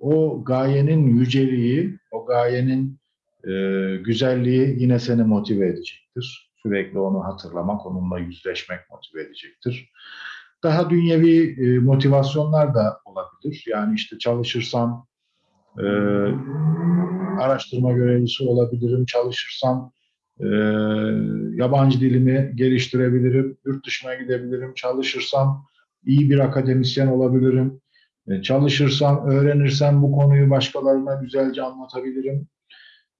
o gayenin yüceliği, o gayenin e, güzelliği yine seni motive edecektir. Sürekli onu hatırlamak, onunla yüzleşmek motive edecektir. Daha dünyevi e, motivasyonlar da olabilir. Yani işte çalışırsam e, araştırma görevlisi olabilirim, çalışırsam e, yabancı dilimi geliştirebilirim, yurt dışına gidebilirim, çalışırsam iyi bir akademisyen olabilirim, e, çalışırsam, öğrenirsem bu konuyu başkalarına güzelce anlatabilirim,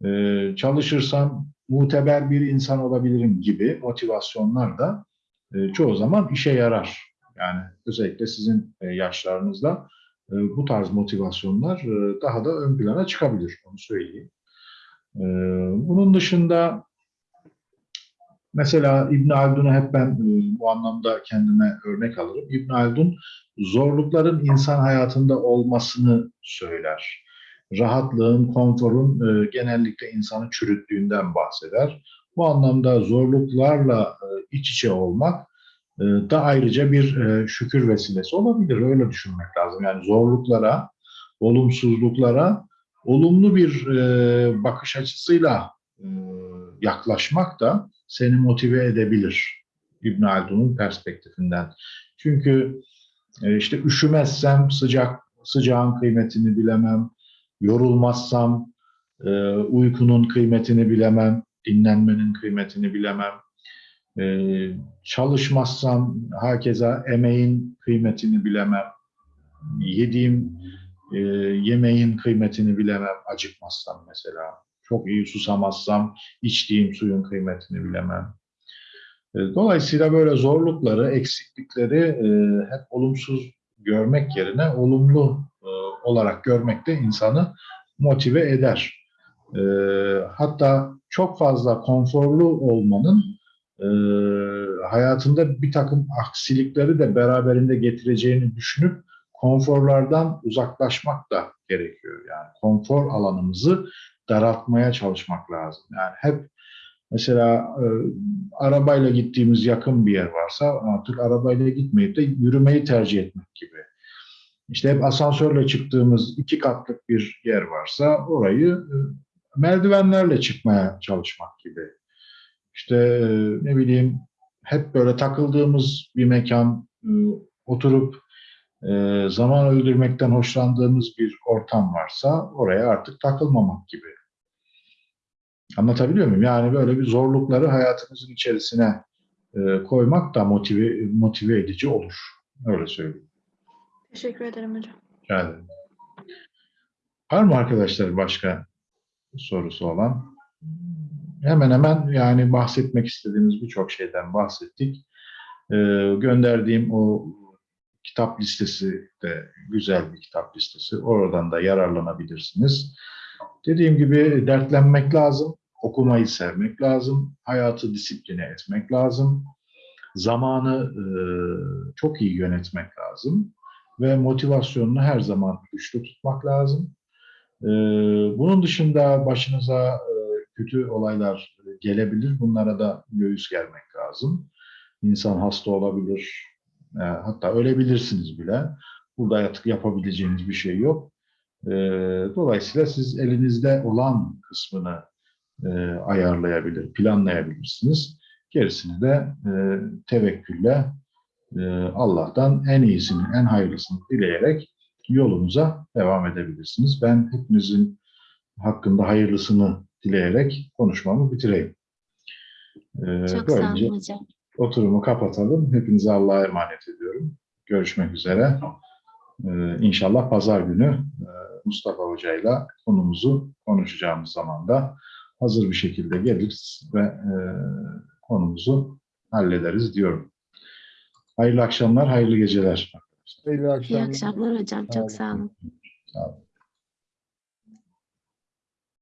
e, çalışırsam muteber bir insan olabilirim gibi motivasyonlar da e, çoğu zaman işe yarar. Yani özellikle sizin e, yaşlarınızda e, bu tarz motivasyonlar daha da ön plana çıkabilir, onu söyleyeyim. Bunun dışında mesela İbn Haldun'u hep ben bu anlamda kendime örnek alırım. İbn Haldun zorlukların insan hayatında olmasını söyler. Rahatlığın, konforun e, genellikle insanı çürüttüğünden bahseder. Bu anlamda zorluklarla e, iç içe olmak e, da ayrıca bir e, şükür vesilesi olabilir. Öyle düşünmek lazım. Yani zorluklara, olumsuzluklara olumlu bir e, bakış açısıyla e, yaklaşmak da seni motive edebilir İbn Haldun'un perspektifinden. Çünkü e, işte üşümezsem sıcak sıcağın kıymetini bilemem, yorulmazsam e, uykunun kıymetini bilemem, dinlenmenin kıymetini bilemem. Ee, çalışmazsam hakeza emeğin kıymetini bilemem. Yediğim e, yemeğin kıymetini bilemem acıkmazsam mesela. Çok iyi susamazsam içtiğim suyun kıymetini bilemem. E, dolayısıyla böyle zorlukları, eksiklikleri e, hep olumsuz görmek yerine olumlu e, olarak görmek de insanı motive eder. E, hatta çok fazla konforlu olmanın e, hayatında bir takım aksilikleri de beraberinde getireceğini düşünüp konforlardan uzaklaşmak da gerekiyor. Yani konfor alanımızı daraltmaya çalışmak lazım. Yani hep mesela e, arabayla gittiğimiz yakın bir yer varsa artık arabayla gitmeyip de yürümeyi tercih etmek gibi. İşte hep asansörle çıktığımız iki katlık bir yer varsa orayı e, merdivenlerle çıkmaya çalışmak gibi. İşte e, ne bileyim hep böyle takıldığımız bir mekan, e, oturup zaman öldürmekten hoşlandığımız bir ortam varsa oraya artık takılmamak gibi. Anlatabiliyor muyum? Yani böyle bir zorlukları hayatımızın içerisine koymak da motive, motive edici olur. Öyle söyleyeyim. Teşekkür ederim hocam. Rica. Var mı arkadaşlar başka sorusu olan? Hemen hemen yani bahsetmek istediğimiz birçok şeyden bahsettik. Ee, gönderdiğim o kitap listesi de güzel bir kitap listesi. Oradan da yararlanabilirsiniz. Dediğim gibi dertlenmek lazım, okumayı sevmek lazım, hayatı disipline etmek lazım, zamanı e, çok iyi yönetmek lazım ve motivasyonunu her zaman güçlü tutmak lazım. Ee, bunun dışında başınıza e, kötü olaylar gelebilir. Bunlara da göğüs germek lazım. İnsan hasta olabilir. E, hatta ölebilirsiniz bile. Burada artık yapabileceğiniz bir şey yok. E, dolayısıyla siz elinizde olan kısmını e, ayarlayabilir, planlayabilirsiniz. Gerisini de tevekkülle Allah'tan en iyisini, en hayırlısını dileyerek yolunuza devam edebilirsiniz. Ben hepinizin hakkında hayırlısını dileyerek konuşmamı bitireyim. Ee, Çok sağ böylece olun hocam. oturumu kapatalım. Hepinize Allah'a emanet ediyorum. Görüşmek üzere. Ee, inşallah pazar günü e, Mustafa Hoca ile konumuzu konuşacağımız zaman da hazır bir şekilde geliriz ve e, konumuzu hallederiz diyorum. Hayırlı akşamlar, hayırlı geceler. Hayırlı İyi akşamlar. akşamlar hocam. Çok sağ olun. Sağ olun.